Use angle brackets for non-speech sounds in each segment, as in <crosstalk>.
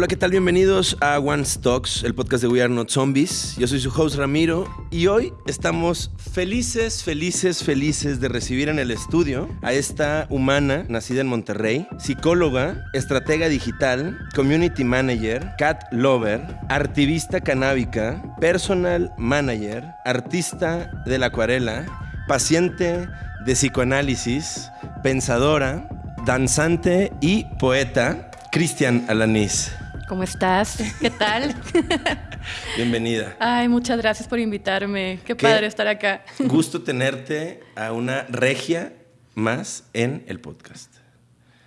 Hola, ¿qué tal? Bienvenidos a One Stocks, el podcast de We Are Not Zombies. Yo soy su host Ramiro y hoy estamos felices, felices, felices de recibir en el estudio a esta humana nacida en Monterrey, psicóloga, estratega digital, community manager, cat lover, artivista canábica, personal manager, artista de la acuarela, paciente de psicoanálisis, pensadora, danzante y poeta. Cristian Alanís. ¿Cómo estás? ¿Qué tal? <laughs> Bienvenida. Ay, muchas gracias por invitarme. Qué, padre estar acá. Gusto tenerte a una regia más en el podcast.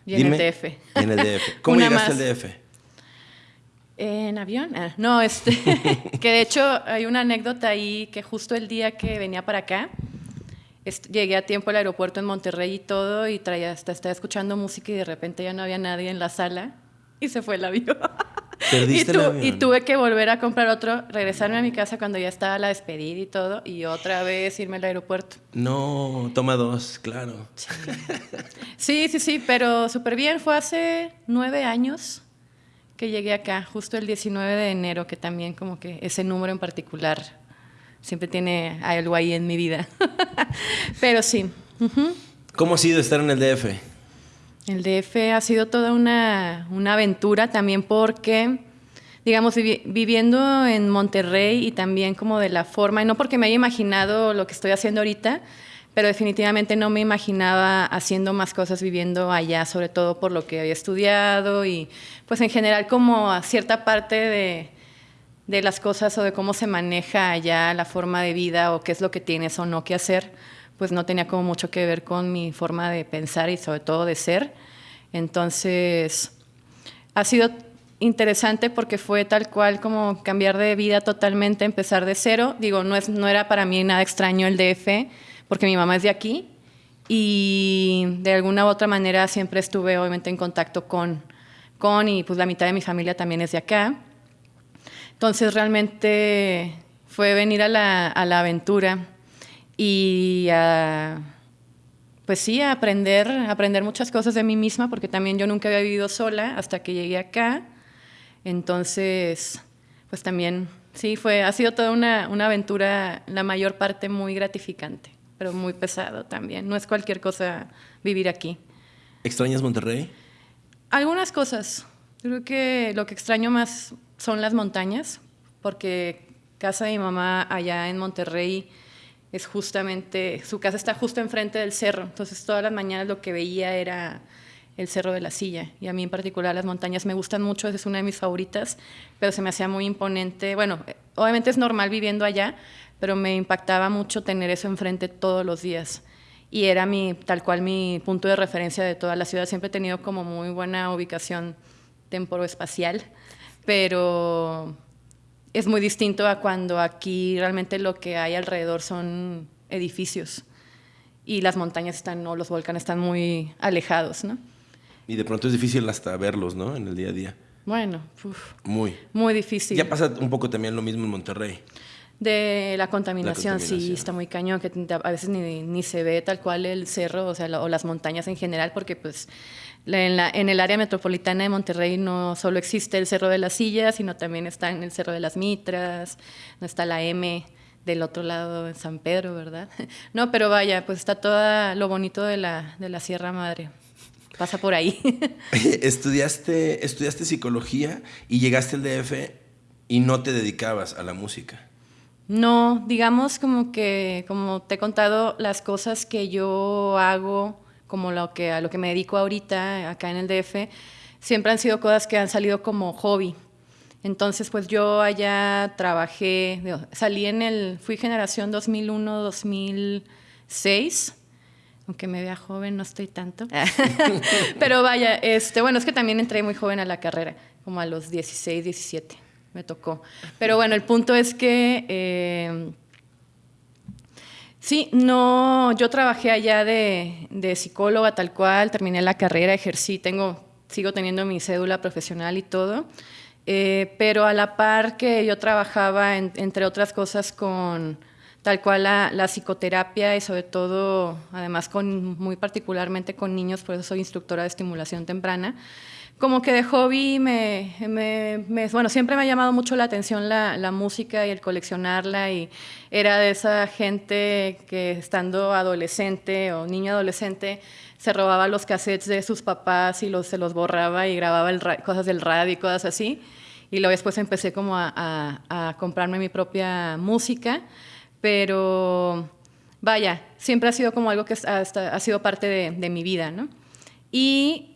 Y en el DF. en el DF. <laughs> ¿Cómo llegaste al DF? En avión. Ah, no, este, <laughs> que de hecho hay una anécdota ahí que justo el día que venía para acá, llegué a tiempo al aeropuerto en Monterrey y todo, y traía, hasta estaba escuchando música y de repente ya no había nadie en la sala y se fue el avión. ¿Perdiste y, el avión? y tuve que volver a comprar otro, regresarme a mi casa cuando ya estaba la despedida y todo, y otra vez irme al aeropuerto. No, toma dos, claro. Sí, sí, sí, pero súper bien. Fue hace nueve años que llegué acá, justo el 19 de enero, que también como que ese número en particular siempre tiene algo ahí en mi vida. <laughs> pero sí. ¿Cómo ha sido estar en el DF? El DF ha sido toda una, aventura también porque, digamos, viviendo en Monterrey y también como de la forma, y no porque me haya imaginado lo que estoy haciendo ahorita, pero definitivamente no me imaginaba haciendo más cosas viviendo allá, sobre todo por lo que había estudiado y pues en general como a cierta parte de, de las cosas o de cómo se maneja allá la forma de vida o qué es lo que tienes o no que hacer pues no tenía como mucho que ver con mi forma de pensar y sobre todo de ser. Entonces, ha sido interesante porque fue tal cual como cambiar de vida totalmente, empezar de cero. Digo, no, es, no era para mí nada extraño el DF, porque mi mamá es de aquí y de alguna u otra manera siempre estuve obviamente en contacto con, con y pues la mitad de mi familia también es de acá. Entonces realmente fue venir a la, a la aventura y a, pues sí, a aprender, aprender muchas cosas de mí misma, porque también yo nunca había vivido sola hasta que llegué acá. Entonces, pues también, sí, fue, ha sido toda una, una aventura, la mayor parte muy gratificante, pero muy pesado también. No es cualquier cosa vivir aquí. ¿Extrañas Monterrey? Algunas cosas. Creo que lo que extraño más son las montañas, porque casa de mi mamá allá en Monterrey es justamente, su casa está justo enfrente del cerro, entonces todas las mañanas lo que veía era el Cerro de la Silla. Y a mí en particular las montañas me gustan mucho, es una de mis favoritas, pero se me hacía muy imponente. Bueno, obviamente es normal viviendo allá, pero me impactaba mucho tener eso enfrente todos los días. Y era mi, tal cual mi punto de referencia de toda la ciudad. Siempre he tenido como muy buena ubicación temporoespacial, pero es muy distinto a cuando aquí realmente lo que hay alrededor son edificios y las montañas están o los volcanes están muy alejados, ¿no? Y de pronto es difícil hasta verlos, ¿no? En el día a día. Bueno, muy. Muy difícil. Ya pasa un poco también lo mismo en Monterrey. De la contaminación, sí, está muy cañón, que a veces ni, ni, se ve tal cual el cerro, o sea, o las montañas en general, porque pues en, la, en, el área metropolitana de Monterrey no solo existe el Cerro de las Sillas, sino también está en el Cerro de las Mitras, no está la M del otro lado en San Pedro, ¿verdad? <laughs> No, pero vaya, pues está todo lo bonito de la, de la Sierra Madre. Pasa por ahí. <laughs> <laughs> estudiaste, estudiaste psicología y llegaste al DF y no te dedicabas a la música. No, digamos como que, como te he contado, las cosas que yo hago como lo que, a lo que me dedico ahorita acá en el DF, siempre han sido cosas que han salido como hobby. Entonces, pues yo allá trabajé, salí en el, fui generación 2001-2006, aunque me vea joven, no estoy tanto. <laughs> Pero vaya, este, bueno, es que también entré muy joven a la carrera, como a los 16, 17, me tocó. Pero bueno, el punto es que... Eh, Sí, no, yo trabajé allá de, psicóloga tal cual, terminé la carrera, ejercí, tengo, sigo teniendo mi cédula profesional y todo, eh, pero a la par que yo trabajaba, entre otras cosas, con tal cual la, la, psicoterapia y sobre todo, además, con, muy particularmente con niños, por eso soy instructora de estimulación temprana, como que de hobby me, me, bueno, siempre me ha llamado mucho la atención la, la, música y el coleccionarla y era de esa gente que estando adolescente o niño adolescente se robaba los cassettes de sus papás y los, se los borraba y grababa el cosas del radio y cosas así. Y luego después empecé como a, a, comprarme mi propia música, pero vaya, siempre ha sido como algo que ha sido parte de, de mi vida, ¿no? Y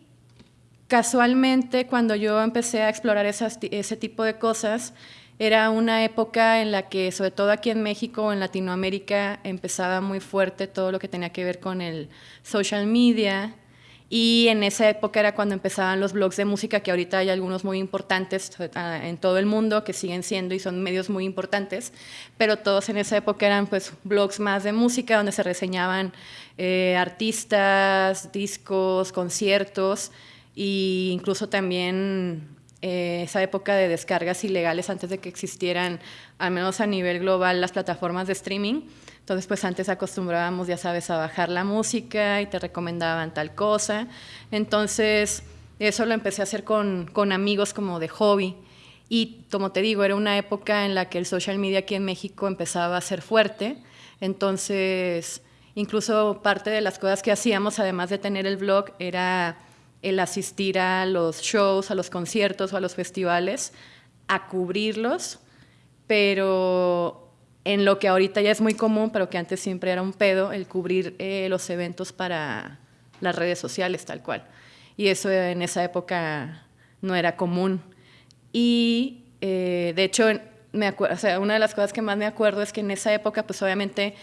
Casualmente, cuando yo empecé a explorar ese tipo de cosas, era una época en la que, sobre todo aquí en México o en Latinoamérica, empezaba muy fuerte todo lo que tenía que ver con el social media. Y en esa época era cuando empezaban los blogs de música, que ahorita hay algunos muy importantes ah, en todo el mundo, que siguen siendo y son medios muy importantes, pero todos en esa época eran pues blogs más de música, donde se reseñaban eh, artistas, discos, conciertos, y incluso también eh, esa época de descargas ilegales antes de que existieran, al menos a nivel global, las plataformas de streaming. Entonces, pues antes acostumbrábamos, ya sabes, a bajar la música y te recomendaban tal cosa. Entonces, eso lo empecé a hacer con, con amigos como de hobby. Y como te digo, era una época en la que el social media aquí en México empezaba a ser fuerte. Entonces, incluso parte de las cosas que hacíamos, además de tener el blog, era el asistir a los shows, a los conciertos o a los festivales, a cubrirlos, pero en lo que ahorita ya es muy común, pero que antes siempre era un pedo, el cubrir eh, los eventos para las redes sociales, tal cual. Y eso en esa época no era común. Y eh, de hecho, me o sea, una de las cosas que más me acuerdo es que en esa época, pues obviamente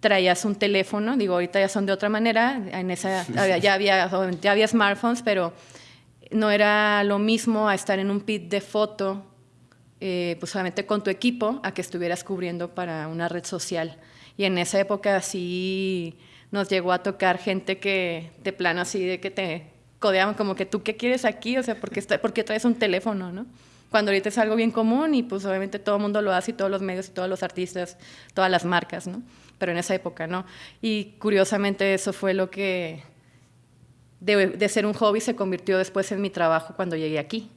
traías un teléfono, digo, ahorita ya son de otra manera, en esa, ya, había, ya había smartphones, pero no era lo mismo a estar en un pit de foto, eh, pues solamente con tu equipo, a que estuvieras cubriendo para una red social. Y en esa época sí nos llegó a tocar gente que de plano así, de que te codeaban como que tú qué quieres aquí, o sea, ¿por qué, está, por qué traes un teléfono, no? Cuando ahorita es algo bien común y pues obviamente todo el mundo lo hace y todos los medios y todos los artistas, todas las marcas, ¿no? Pero en esa época no. Y curiosamente eso fue lo que de, ser un hobby se convirtió después en mi trabajo cuando llegué aquí.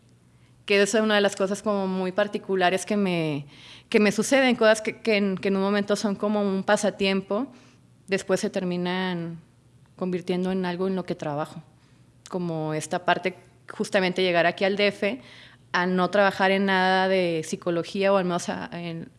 Que es una de las cosas como muy particulares que me, que me suceden, cosas que, que, en, que en un momento son como un pasatiempo, después se terminan convirtiendo en algo en lo que trabajo. Como esta parte, justamente llegar aquí al DF, a no trabajar en nada de psicología o al menos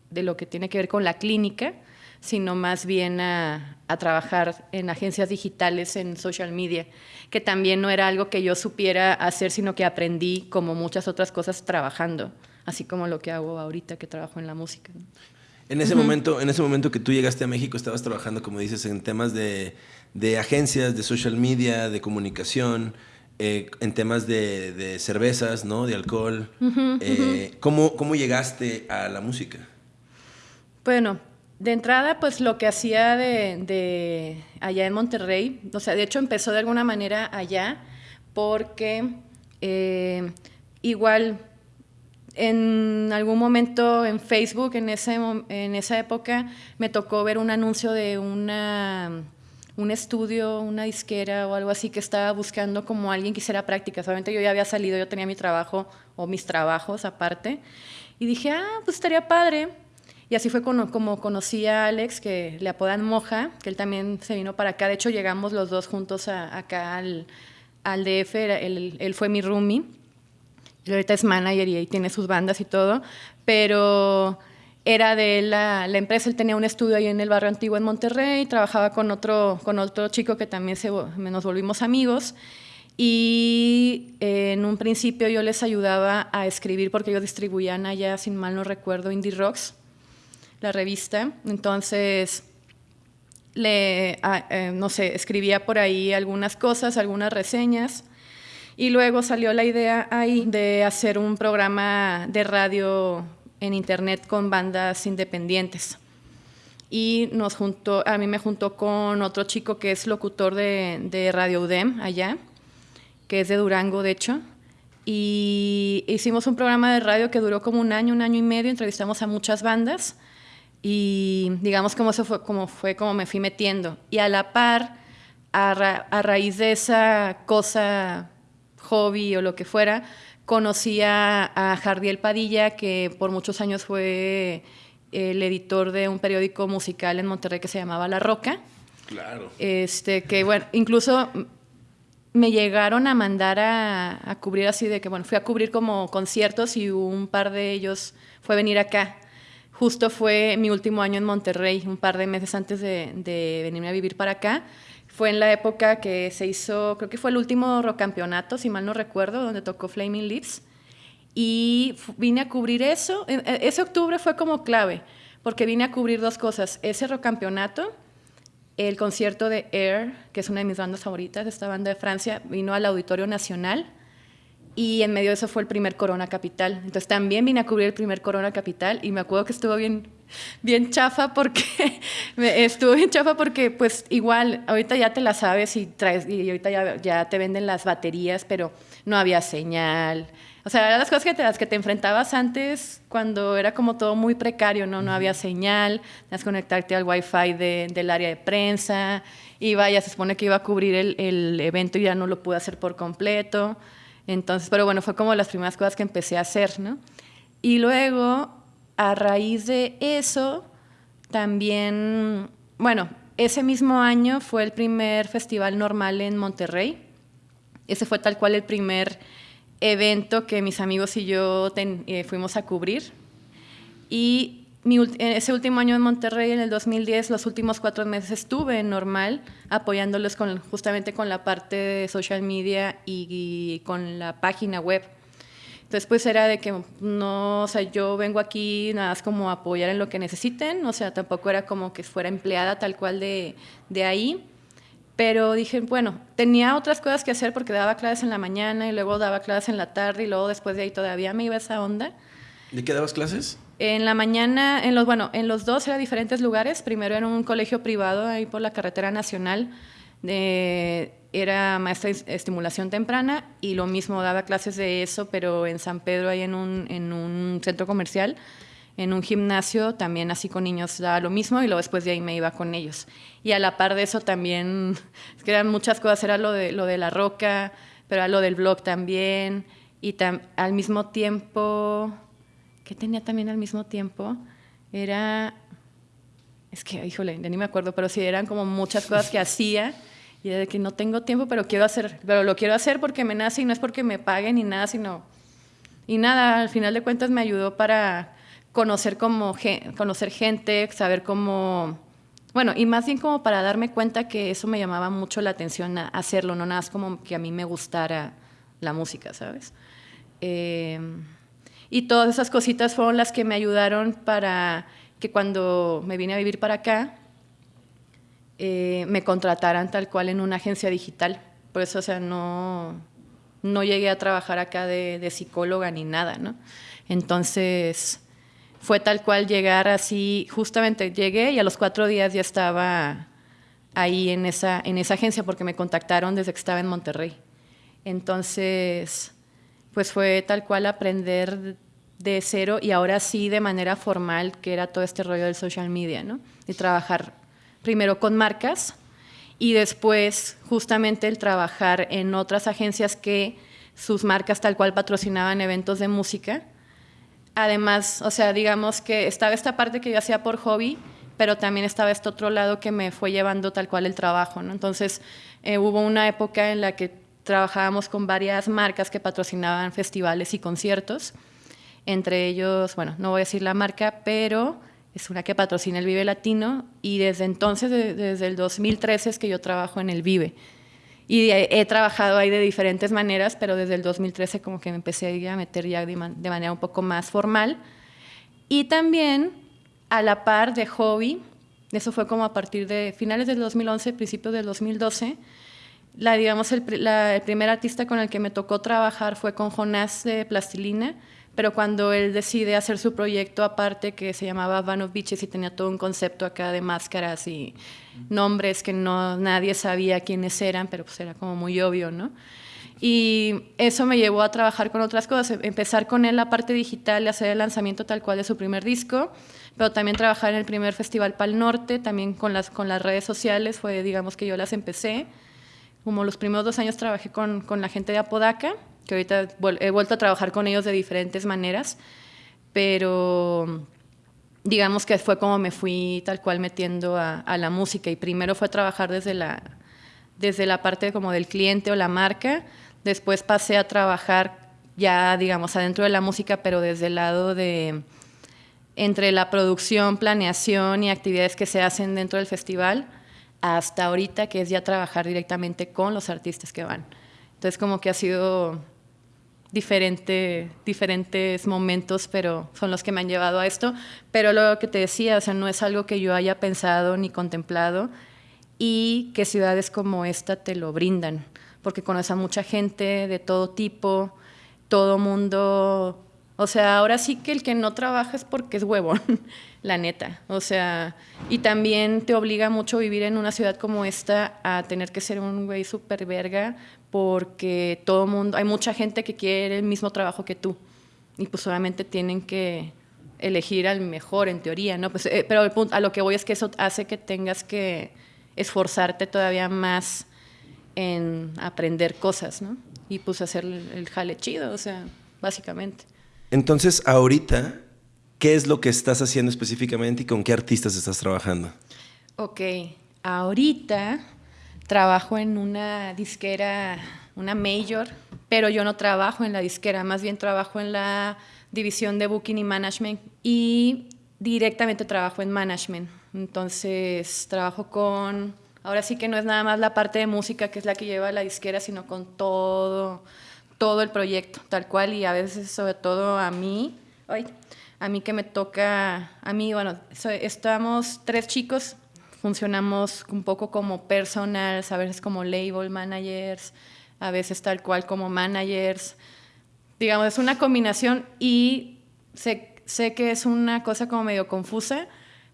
de lo que tiene que ver con la clínica, sino más bien a, trabajar en agencias digitales, en social media, que también no era algo que yo supiera hacer, sino que aprendí como muchas otras cosas trabajando, así como lo que hago ahorita que trabajo en la música. En ese, momento, en ese momento que tú llegaste a México, estabas trabajando, como dices, en temas de, agencias, de social media, de comunicación, eh, en temas de, cervezas, ¿no? De alcohol. Eh, ¿cómo, ¿Cómo llegaste a la música? Bueno, de entrada, pues lo que hacía de, allá en Monterrey, o sea, de hecho empezó de alguna manera allá, porque eh, igual en algún momento en Facebook, en, ese, en esa época, me tocó ver un anuncio de una, un estudio, una disquera o algo así que estaba buscando como alguien que hiciera prácticas. Solamente yo ya había salido, yo tenía mi trabajo o mis trabajos aparte. Y dije, ah, pues estaría padre y así fue como, conocí a Alex, que le apodan Moja, que él también se vino para acá. De hecho, llegamos los dos juntos acá al, al DF. Él, él, fue mi roomie. Y ahorita es manager y ahí tiene sus bandas y todo. Pero era de la, la, empresa, él tenía un estudio ahí en el barrio antiguo en Monterrey, trabajaba con otro, con otro chico que también se, nos volvimos amigos. Y eh, en un principio yo les ayudaba a escribir porque ellos distribuían allá, sin mal no recuerdo, Indie Rocks la revista. Entonces, le, ah, eh, no sé, escribía por ahí algunas cosas, algunas reseñas. Y luego salió la idea ahí de hacer un programa de radio en internet con bandas independientes. Y nos juntó, a mí me juntó con otro chico que es locutor de, de Radio UDEM allá, que es de Durango, de hecho. Y hicimos un programa de radio que duró como un año, un año y medio, entrevistamos a muchas bandas y digamos como eso fue como, fue como me fui metiendo. Y a la par, a, raíz de esa cosa hobby o lo que fuera, conocí a, Jardiel Padilla, que por muchos años fue el editor de un periódico musical en Monterrey que se llamaba La Roca. Claro. Este, que bueno, incluso me llegaron a mandar a, cubrir así de que, bueno, fui a cubrir como conciertos y un par de ellos fue venir acá. Justo fue mi último año en Monterrey, un par de meses antes de, de venirme a vivir para acá. Fue en la época que se hizo, creo que fue el último campeonato, si mal no recuerdo, donde tocó Flaming Lips. Y vine a cubrir eso. E, e, ese octubre fue como clave, porque vine a cubrir dos cosas. Ese rock campeonato el concierto de Air, que es una de mis bandas favoritas, esta banda de Francia, vino al Auditorio Nacional y en medio de eso fue el primer Corona Capital. Entonces también vine a cubrir el primer Corona Capital y me acuerdo que estuvo bien, bien chafa porque <laughs> estuvo bien chafa porque pues igual ahorita ya te la sabes y traes y ahorita ya, ya te venden las baterías, pero no había señal o sea, eran las cosas que te, las que te enfrentabas antes cuando era como todo muy precario, ¿no? No había señal, tenías que conectarte al wifi de, del área de prensa, iba, ya se supone que iba a cubrir el, el, evento y ya no lo pude hacer por completo. Entonces, pero bueno, fue como las primeras cosas que empecé a hacer, ¿no? Y luego, a raíz de eso, también, bueno, ese mismo año fue el primer festival normal en Monterrey. Ese fue tal cual el primer evento que mis amigos y yo eh, fuimos a cubrir. Y ese último año en Monterrey, en el 2010, los últimos cuatro meses estuve normal, apoyándolos con, justamente con la parte de social media y, con la página web. Entonces, pues era de que no, o sea, yo vengo aquí nada más como apoyar en lo que necesiten, o sea, tampoco era como que fuera empleada tal cual de, de ahí pero dije, bueno, tenía otras cosas que hacer porque daba clases en la mañana y luego daba clases en la tarde y luego después de ahí todavía me iba esa onda. ¿De qué dabas clases? En la mañana, en los, bueno, en los dos eran diferentes lugares. Primero en un colegio privado ahí por la carretera nacional. De, era maestra de estimulación temprana y lo mismo daba clases de eso, pero en San Pedro, ahí en un, en un centro comercial en un gimnasio también así con niños daba lo mismo y luego después de ahí me iba con ellos. Y a la par de eso también, <laughs> es que eran muchas cosas, era lo de, lo de la roca, pero era lo del blog también, y al mismo tiempo, ¿qué tenía también al mismo tiempo? Era, es que, híjole, ya ni me acuerdo, pero sí, eran como muchas cosas que hacía, y de que no tengo tiempo, pero quiero hacer, pero lo quiero hacer porque me nace y no es porque me paguen ni nada, sino... Y nada, al final de cuentas me ayudó para conocer, como, conocer gente, saber cómo... Bueno, y más bien como para darme cuenta que eso me llamaba mucho la atención a hacerlo, no nada más como que a mí me gustara la música, ¿sabes? Em, y todas esas cositas fueron las que me ayudaron para que cuando me vine a vivir para acá, eh, me contrataran tal cual en una agencia digital. Por eso, o sea, no, no llegué a trabajar acá de, de psicóloga ni nada, ¿no? Entonces, fue tal cual llegar así, justamente llegué y a los cuatro días ya estaba ahí en esa, en esa agencia porque me contactaron desde que estaba en Monterrey. Entonces, pues fue tal cual aprender de cero y ahora sí de manera formal, que era todo este rollo del social media, ¿no? Y trabajar primero con marcas y después justamente el trabajar en otras agencias que sus marcas tal cual patrocinaban eventos de música Además, o sea, digamos que estaba esta parte que yo hacía por hobby, pero también estaba este otro lado que me fue llevando tal cual el trabajo, ¿no? Entonces, eh, hubo una época en la que trabajábamos con varias marcas que patrocinaban festivales y conciertos. Entre ellos, bueno, no voy a decir la marca, pero es una que patrocina el Vive Latino y desde entonces, desde el 2013 es que yo trabajo en el Vive. Y he, trabajado ahí de diferentes maneras, pero desde el 2013 como que me empecé a meter ya de, manera un poco más formal. Y también a la par de hobby, eso fue como a partir de finales del 2011, principios del 2012, la, digamos, el, el, primer artista con el que me tocó trabajar fue con Jonás de Plastilina, pero cuando él decide hacer su proyecto aparte que se llamaba Van of Beaches y tenía todo un concepto acá de máscaras y nombres que no nadie sabía quiénes eran, pero pues era como muy obvio, ¿no? Y eso me llevó a trabajar con otras cosas, empezar con él la parte digital hacer el lanzamiento tal cual de su primer disco, pero también trabajar en el primer festival Pal Norte, también con las, con las redes sociales, fue digamos que yo las empecé como los primeros dos años trabajé con, con la gente de Apodaca, que ahorita he vuelto a trabajar con ellos de diferentes maneras, pero digamos que fue como me fui tal cual metiendo a, a, la música. Y primero fue trabajar desde la, desde la parte como del cliente o la marca, después pasé a trabajar ya digamos adentro de la música, pero desde el lado de entre la producción, planeación y actividades que se hacen dentro del festival, hasta ahorita que es ya trabajar directamente con los artistas que van. Entonces como que ha sido diferente, diferentes momentos, pero son los que me han llevado a esto. Pero lo que te decía, o sea, no es algo que yo haya pensado ni contemplado y que ciudades como esta te lo brindan, porque conoces a mucha gente de todo tipo, todo mundo o sea, ahora sí que el que no trabaja es porque es huevón, <laughs> la neta. O sea, y también te obliga mucho vivir en una ciudad como esta a tener que ser un güey súper verga porque todo mundo, hay mucha gente que quiere el mismo trabajo que tú. Y pues obviamente tienen que elegir al mejor en teoría, ¿no? Pues, eh, pero a lo que voy es que eso hace que tengas que esforzarte todavía más en aprender cosas, ¿no? Y pues hacer el jale chido, o sea, básicamente. Entonces, ahorita, ¿qué es lo que estás haciendo específicamente y con qué artistas estás trabajando? Ok, ahorita trabajo en una disquera, una major, pero yo no trabajo en la disquera, más bien trabajo en la división de booking y management y directamente trabajo en management. Entonces, trabajo con, ahora sí que no es nada más la parte de música que es la que lleva la disquera, sino con todo todo el proyecto, tal cual, y a veces sobre todo a mí, ay, a mí que me toca, a mí, bueno, estamos tres chicos, funcionamos un poco como personals, a veces como label managers, a veces tal cual como managers, digamos, es una combinación y sé, sé que es una cosa como medio confusa,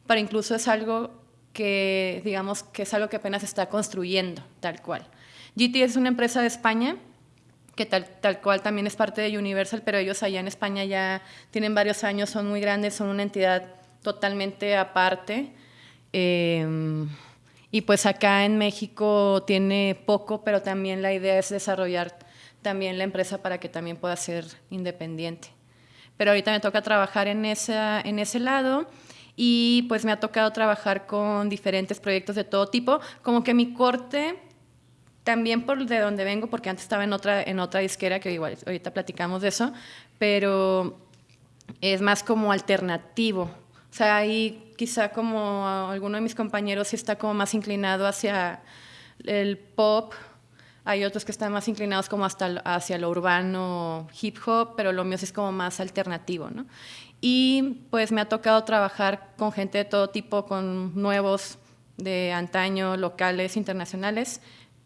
pero incluso es algo que, digamos, que es algo que apenas está construyendo, tal cual. GT es una empresa de España que tal, tal cual también es parte de Universal, pero ellos allá en España ya tienen varios años, son muy grandes, son una entidad totalmente aparte. Em, y pues acá en México tiene poco, pero también la idea es desarrollar también la empresa para que también pueda ser independiente. Pero ahorita me toca trabajar en, esa, en ese lado y pues me ha tocado trabajar con diferentes proyectos de todo tipo, como que mi corte también por de donde vengo, porque antes estaba en otra, en otra disquera, que igual ahorita platicamos de eso, pero es más como alternativo. O sea, ahí quizá como alguno de mis compañeros sí está como más inclinado hacia el pop, hay otros que están más inclinados como hasta hacia lo urbano, hip hop, pero lo mío sí es como más alternativo, ¿no? Y pues me ha tocado trabajar con gente de todo tipo, con nuevos de antaño, locales, internacionales,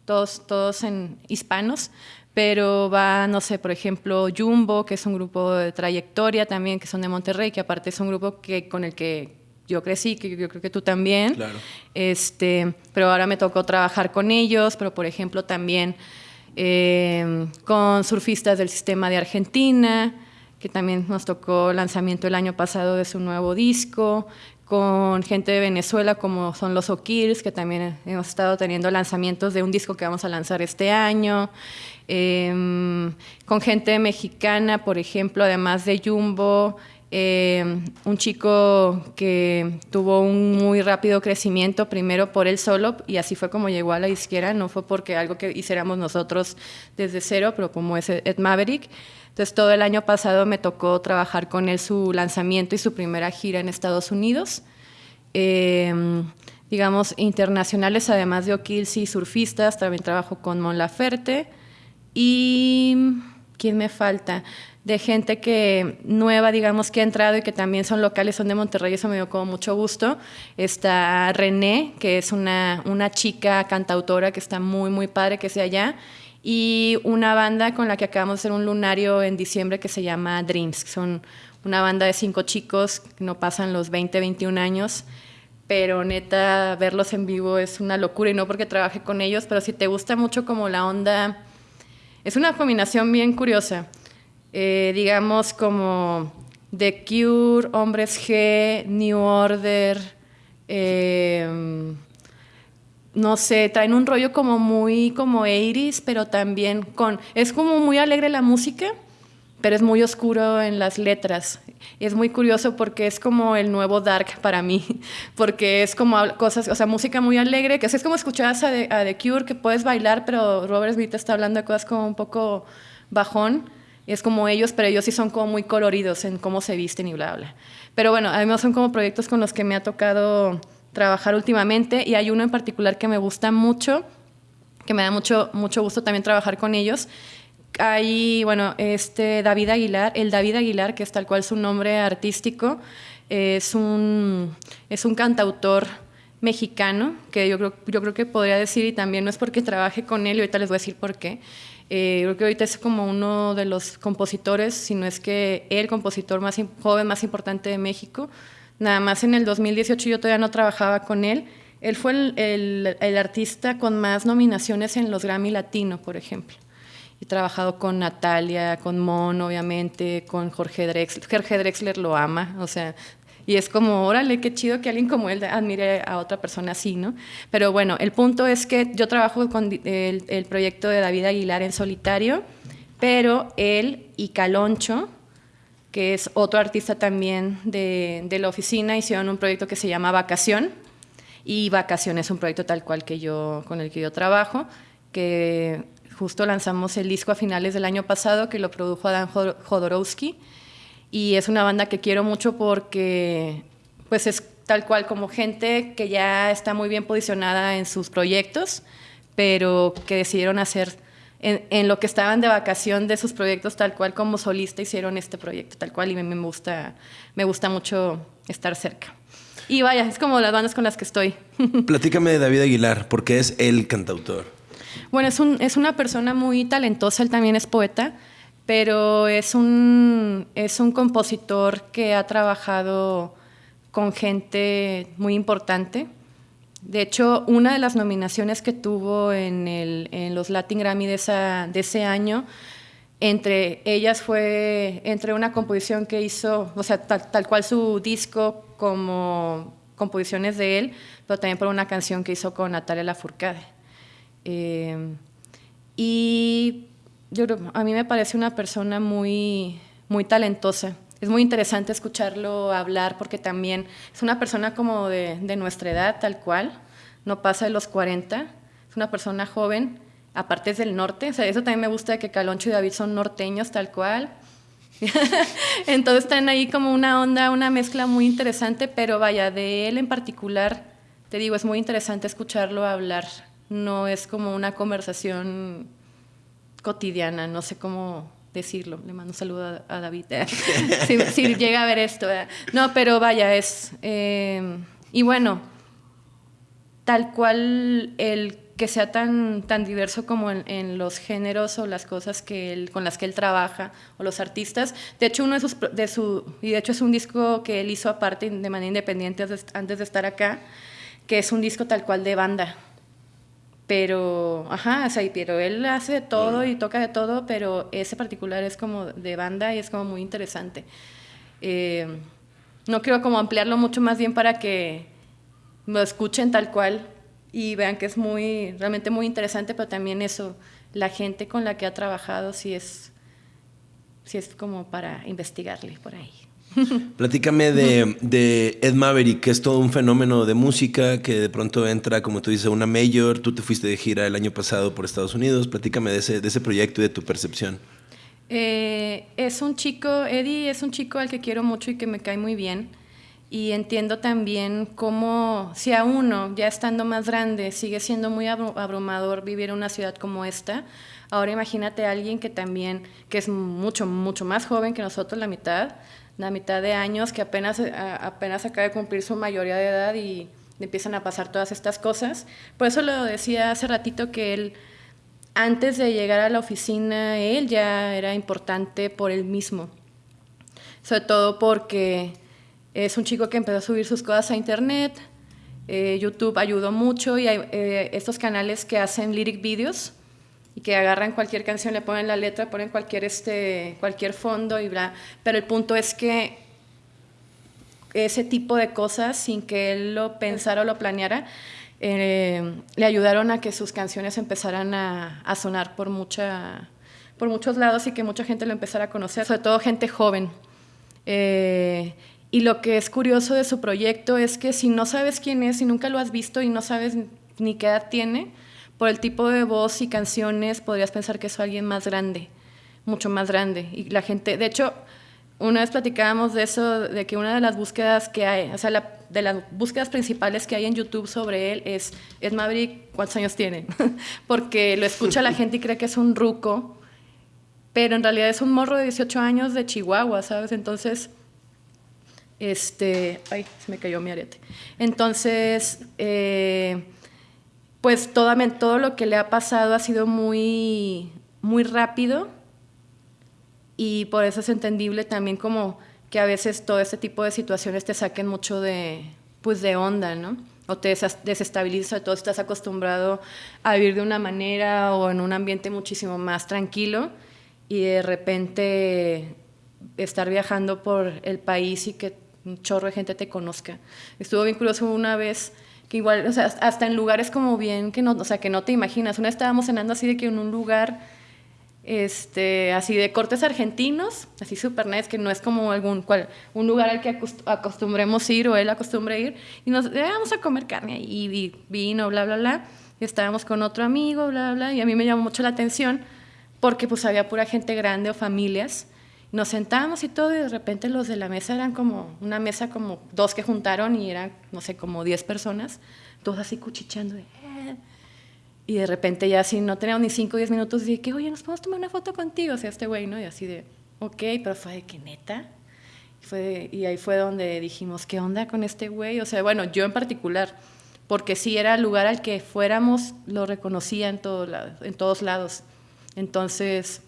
todos, todos en hispanos, pero va, no sé, por ejemplo, Jumbo, que es un grupo de trayectoria también, que son de Monterrey, que aparte es un grupo que, con el que yo crecí, que yo creo que tú también. Claro. Este, pero ahora me tocó trabajar con ellos, pero por ejemplo también eh, con surfistas del sistema de Argentina, que también nos tocó lanzamiento el año pasado de su nuevo disco, con gente de Venezuela como son los O'Kills, que también hemos estado teniendo lanzamientos de un disco que vamos a lanzar este año, em, con gente mexicana, por ejemplo, además de Jumbo, em, un chico que tuvo un muy rápido crecimiento, primero por él solo, y así fue como llegó a la izquierda, no fue porque algo que hiciéramos nosotros desde cero, pero como es Ed Maverick. Entonces todo el año pasado me tocó trabajar con él su lanzamiento y su primera gira en Estados Unidos. Em, digamos, internacionales, además de O'Kills y surfistas, también trabajo con Mon Laferte. Y, ¿quién me falta? De gente que nueva, digamos, que ha entrado y que también son locales, son de Monterrey, eso me dio como mucho gusto. Está René, que es una, una chica cantautora que está muy, muy padre que sea allá y una banda con la que acabamos de hacer un lunario en diciembre que se llama Dreams, que son una banda de cinco chicos que no pasan los 20, 21 años, pero neta, verlos en vivo es una locura y no porque trabaje con ellos, pero si te gusta mucho como la onda, es una combinación bien curiosa, eh, digamos como The Cure, Hombres G, New Order, eh, no sé, traen un rollo como muy como 80 pero también con, es como muy alegre la música, pero es muy oscuro en las letras. Y es muy curioso porque es como el nuevo dark para mí, <laughs> porque es como cosas, o sea, música muy alegre, que es como escuchabas a The, Cure, que puedes bailar, pero Robert Smith está hablando de cosas como un poco bajón. Es como ellos, pero ellos sí son como muy coloridos en cómo se visten y bla, bla. Pero bueno, además son como proyectos con los que me ha tocado trabajar últimamente y hay uno en particular que me gusta mucho, que me da mucho, mucho gusto también trabajar con ellos. Hay, bueno, este David Aguilar, el David Aguilar, que es tal cual su nombre artístico, es un, es un cantautor mexicano, que yo creo, yo creo que podría decir, y también no es porque trabaje con él, y ahorita les voy a decir por qué, eh, creo que ahorita es como uno de los compositores, si no es que el compositor más joven más importante de México, Nada más en el 2018 yo todavía no trabajaba con él. Él fue el, el, artista con más nominaciones en los Grammy Latino, por ejemplo. He trabajado con Natalia, con Mon, obviamente, con Jorge Drexler. Jorge Drexler lo ama, o sea, y es como, órale, qué chido que alguien como él admire a otra persona así, ¿no? Pero bueno, el punto es que yo trabajo con el, el proyecto de David Aguilar en solitario, pero él y Caloncho, que es otro artista también de, la oficina, hicieron un proyecto que se llama Vacación, y Vacación es un proyecto tal cual que yo, con el que yo trabajo, que justo lanzamos el disco a finales del año pasado, que lo produjo Adam Jodorowsky, y es una banda que quiero mucho porque pues es tal cual como gente que ya está muy bien posicionada en sus proyectos, pero que decidieron hacer en, lo que estaban de vacación de sus proyectos, tal cual como solista hicieron este proyecto, tal cual, y me, me, gusta, me gusta mucho estar cerca. Y vaya, es como las bandas con las que estoy. <laughs> Platícame de David Aguilar, porque es el cantautor. Bueno, es, un, es una persona muy talentosa, él también es poeta, pero es un, es un compositor que ha trabajado con gente muy importante de hecho, una de las nominaciones que tuvo en, los Latin Grammy de ese año, entre ellas fue entre una composición que hizo, o sea, tal, cual su disco como composiciones de él, pero también por una canción que hizo con Natalia Lafourcade. Eh, y yo, a mí me parece una persona muy, muy talentosa es muy interesante escucharlo hablar porque también es una persona como de, nuestra edad, tal cual, no pasa de los 40, es una persona joven, aparte es del norte, o sea, eso también me gusta de que Caloncho y David son norteños, tal cual. <laughs> Entonces están ahí como una onda, una mezcla muy interesante, pero vaya, de él en particular, te digo, es muy interesante escucharlo hablar, no es como una conversación cotidiana, no sé cómo decirlo. Le mando un saludo a, David, <laughs> eh. si, llega a ver esto. Eh. No, pero vaya, es... Eh, y bueno, tal cual el que sea tan, tan diverso como en, los géneros o las cosas que él, con las que él trabaja o los artistas. De hecho, uno de sus, de su, y de hecho es un disco que él hizo aparte de manera independiente antes de estar acá, que es un disco tal cual de banda pero, ajá, o sea, pero él hace de todo y toca de todo, pero ese particular es como de banda y es como muy interesante. Eh, no quiero como ampliarlo mucho más bien para que lo escuchen tal cual y vean que es muy, realmente muy interesante, pero también eso, la gente con la que ha trabajado sí es, sí es como para investigarle por ahí. <laughs> Platícame de, Ed Maverick, que es todo un fenómeno de música que de pronto entra, como tú dices, una mayor. Tú te fuiste de gira el año pasado por Estados Unidos. Platícame de ese, de ese proyecto y de tu percepción. Eh, es un chico, Eddie es un chico al que quiero mucho y que me cae muy bien. Y entiendo también cómo, si a uno, ya estando más grande, sigue siendo muy abrumador vivir en una ciudad como esta, ahora imagínate a alguien que también, que es mucho, mucho más joven que nosotros, la mitad, la mitad de años que apenas, eh, apenas acaba de cumplir su mayoría de edad y empiezan a pasar todas estas cosas. Por eso lo decía hace ratito que él, antes de llegar a la oficina, él ya era importante por él mismo. Sobre todo porque es un chico que empezó a subir sus cosas a internet, eh, YouTube ayudó mucho y hay eh, estos canales que hacen lyric videos y que agarran cualquier canción, le ponen la letra, ponen cualquier, este, cualquier fondo y bla. Pero el punto es que ese tipo de cosas, sin que él lo pensara o lo planeara, eh, le ayudaron a que sus canciones empezaran a, a, sonar por, mucha, por muchos lados y que mucha gente lo empezara a conocer, sobre todo gente joven. Eh, y lo que es curioso de su proyecto es que si no sabes quién es, si nunca lo has visto y no sabes ni qué edad tiene, por el tipo de voz y canciones podrías pensar que es alguien más grande, mucho más grande. Y la gente, de hecho, una vez platicábamos de eso, de que una de las búsquedas que hay, o sea, de las búsquedas principales que hay en YouTube sobre él es, es Maverick, ¿cuántos años tiene? <laughs> Porque lo escucha la gente y cree que es un ruco, pero en realidad es un morro de 18 años de Chihuahua, ¿sabes? Entonces, este, ay, se me cayó mi arete. Entonces, eh, pues todo, lo que le ha pasado ha sido muy, muy rápido y por eso es entendible también como que a veces todo este tipo de situaciones te saquen mucho de, pues de onda, ¿no? O te desestabiliza, todo estás acostumbrado a vivir de una manera o en un ambiente muchísimo más tranquilo y de repente estar viajando por el país y que un chorro de gente te conozca. Estuvo bien curioso una vez que igual, o sea, hasta en lugares como bien que no, o sea, que no te imaginas. Una estábamos cenando así de que en un lugar este, así de cortes argentinos, así super nice, que no es como algún cual, un lugar al que acostumbremos ir o él acostumbre ir, y nos eh, vamos a comer carne y, vino, bla, bla, bla, y estábamos con otro amigo, bla, bla, y a mí me llamó mucho la atención porque pues había pura gente grande o familias, nos sentamos y todo, y de repente los de la mesa eran como, una mesa como dos que juntaron y eran, no sé, como diez personas, todos así cuchicheando, de, y de repente ya así no teníamos ni 5 o 10 minutos, dije que, oye, ¿nos podemos tomar una foto contigo? O sea, este güey, ¿no? Y así de, ok, pero fue de que neta. Y, fue y ahí fue donde dijimos, ¿qué onda con este güey? O sea, bueno, yo en particular, porque sí era el lugar al que fuéramos, lo reconocía en, todo en todos lados. Entonces,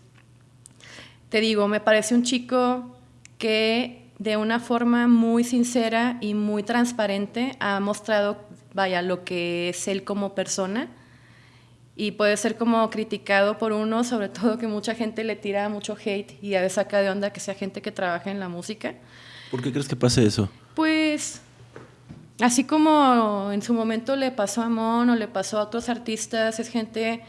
te digo, me parece un chico que de una forma muy sincera y muy transparente ha mostrado, vaya, lo que es él como persona y puede ser como criticado por uno, sobre <laughs> todo que mucha gente le tira mucho hate y a veces saca de onda que sea gente que trabaja en la música. ¿Por qué crees que pase eso? Pues así como en su momento le pasó a Mon o le pasó a otros artistas, es gente,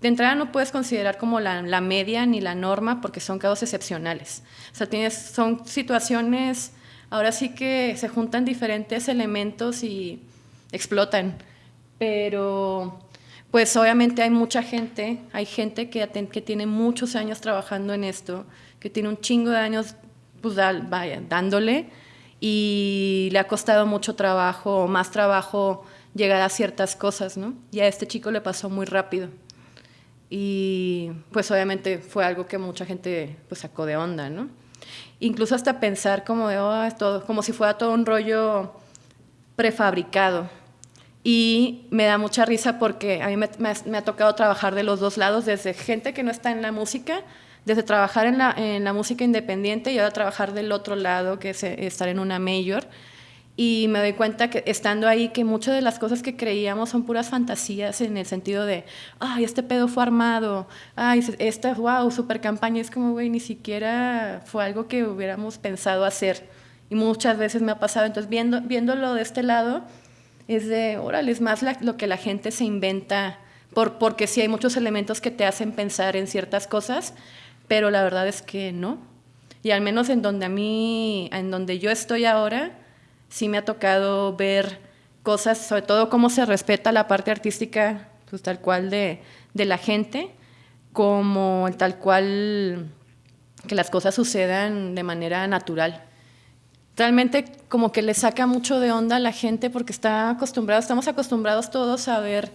de entrada no puedes considerar como la, media ni la norma porque son casos excepcionales. O sea, son situaciones, ahora sí que se juntan diferentes elementos y explotan, pero pues obviamente hay mucha gente, hay gente que, tiene muchos años trabajando en esto, que tiene un chingo de años pues, vaya, dándole y le ha costado mucho trabajo, más trabajo llegar a ciertas cosas, ¿no? Y a este chico le pasó muy rápido. Y pues obviamente fue algo que mucha gente pues sacó de onda, ¿no? Incluso hasta pensar como de, oh, todo, como si fuera todo un rollo prefabricado, y me da mucha risa porque a mí me, ha tocado trabajar de los dos lados, desde gente que no está en la música, desde trabajar en la, en la música independiente y ahora trabajar del otro lado, que es eh, estar en una mayor. Y me doy cuenta que estando ahí que muchas de las cosas que creíamos son puras fantasías en el sentido de, ay, este pedo fue armado, ay, esta, wow, super campaña. Es como, güey, ni siquiera fue algo que hubiéramos pensado hacer. Y muchas veces me ha pasado. Entonces, viendo, viéndolo de este lado, es de, órale, es más lo que la gente se inventa, por, porque sí hay muchos elementos que te hacen pensar en ciertas cosas, pero la verdad es que no. Y al menos en donde a mí, en donde yo estoy ahora, sí me ha tocado ver cosas, sobre todo cómo se respeta la parte artística, pues tal cual de, de la gente, como tal cual que las cosas sucedan de manera natural realmente como que le saca mucho de onda a la gente porque está acostumbrado, estamos acostumbrados todos a ver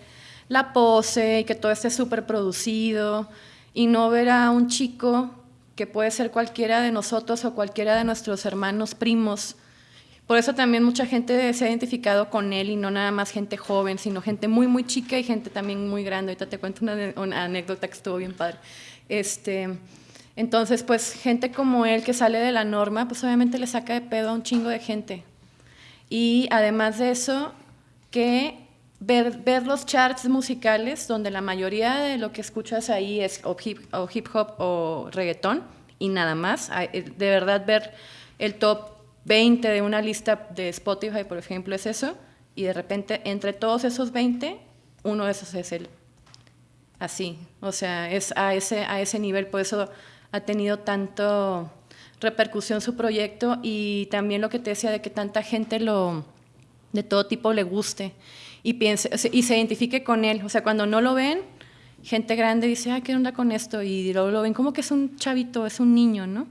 la pose y que todo esté súper producido y no ver a un chico que puede ser cualquiera de nosotros o cualquiera de nuestros hermanos primos. Por eso también mucha gente se ha identificado con él y no nada más gente joven, sino gente muy, muy chica y gente también muy grande. Ahorita te cuento una, una anécdota que estuvo bien padre. Este, entonces, pues gente como él que sale de la norma, pues obviamente le saca de pedo a un chingo de gente. Y además de eso, que ver, ver los charts musicales, donde la mayoría de lo que escuchas ahí es hip hop o reggaetón y nada más. Eh, de verdad ver el top 20 de una lista de Spotify, por ejemplo, es eso. y de repente entre todos esos 20, uno de esos es él. Así, o sea, es a ese, a ese nivel, por eso ha tenido tanto repercusión su proyecto y también lo que te decía de que tanta gente lo de todo tipo le guste y piense y se identifique con él, o sea, cuando no lo ven, gente grande dice, "Ay, ¿qué onda con esto?" y luego lo ven como que es un chavito, es un niño, ¿no?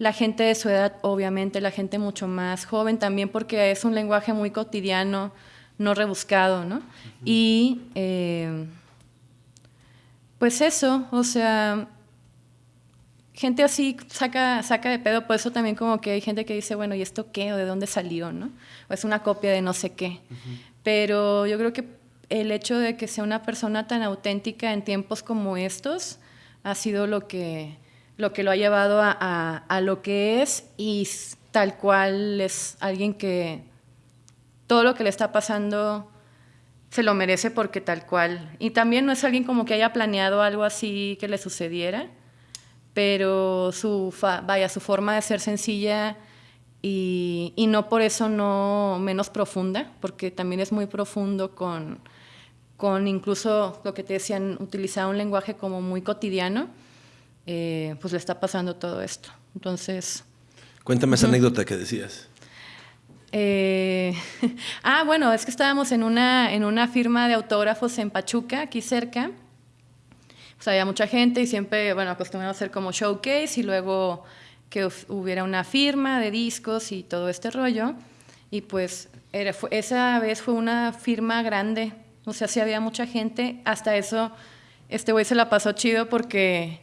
La gente de su edad, obviamente, la gente mucho más joven también porque es un lenguaje muy cotidiano, no rebuscado, ¿no? Y eh, pues eso, o sea, gente así saca, saca de pedo, por eso también como que hay gente que dice, bueno, ¿y esto qué? ¿O de dónde salió? ¿no? O es una copia de no sé qué. Pero yo creo que el hecho de que sea una persona tan auténtica en tiempos como estos ha sido lo que lo, que lo ha llevado a, a lo que es y tal cual es alguien que todo lo que le está pasando se lo merece porque tal cual. Y también no es alguien como que haya planeado algo así que le sucediera, pero su, vaya, su forma de ser sencilla y, y, no por eso no menos profunda, porque también es muy profundo con, con incluso lo que te decían, utilizar un lenguaje como muy cotidiano, eh, pues le está pasando todo esto. Entonces... Cuéntame esa anécdota que decías. Eh, <laughs> ah, bueno, es que estábamos en una, en una firma de autógrafos en Pachuca, aquí cerca, pues había mucha gente y siempre, bueno, acostumbramos a hacer como showcase y luego que hubiera una firma de discos y todo este rollo. Y pues era, esa vez fue una firma grande, o sea, sí había mucha gente. Hasta eso, este güey se la pasó chido porque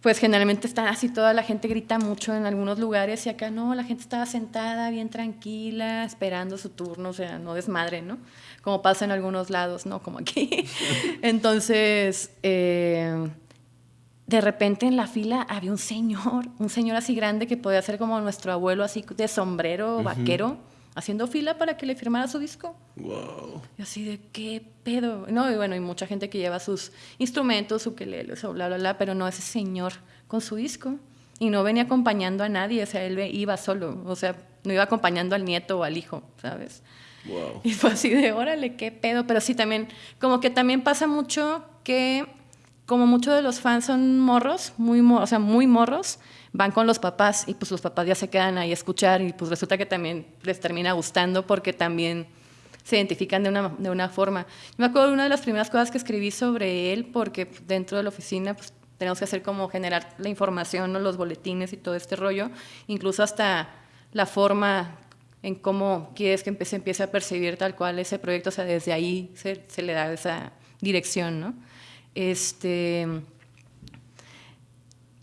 pues generalmente está así, toda la gente grita mucho en algunos lugares y acá no, la gente estaba sentada bien tranquila, esperando su turno, o sea, no desmadre, ¿no? Como pasa en algunos lados, ¿no? Como aquí. <laughs> Entonces, eh, de repente en la fila había un señor, un señor así grande que podía ser como nuestro abuelo, así de sombrero, vaquero haciendo fila para que le firmara su disco. Wow. Y así de, ¿qué pedo? No, y bueno, hay mucha gente que lleva sus instrumentos, su le o bla, bla, bla, pero no ese señor con su disco. Y no venía acompañando a nadie, o sea, él iba solo, o sea, no iba acompañando al nieto o al hijo, ¿sabes? Wow. Y fue así de, órale, qué pedo. Pero sí, también, como que también pasa mucho que, como muchos de los fans son morros, muy, o sea, muy morros, van con los papás y pues los papás ya se quedan ahí a escuchar y pues resulta que también les termina gustando porque también se identifican de una, de una forma. me acuerdo de una de las primeras cosas que escribí sobre él porque dentro de la oficina pues, tenemos que hacer como generar la información, los boletines y todo este rollo, incluso hasta la forma en cómo quieres que se empiece a percibir tal cual ese proyecto, o sea, desde ahí se, se le da esa dirección, ¿no? Este,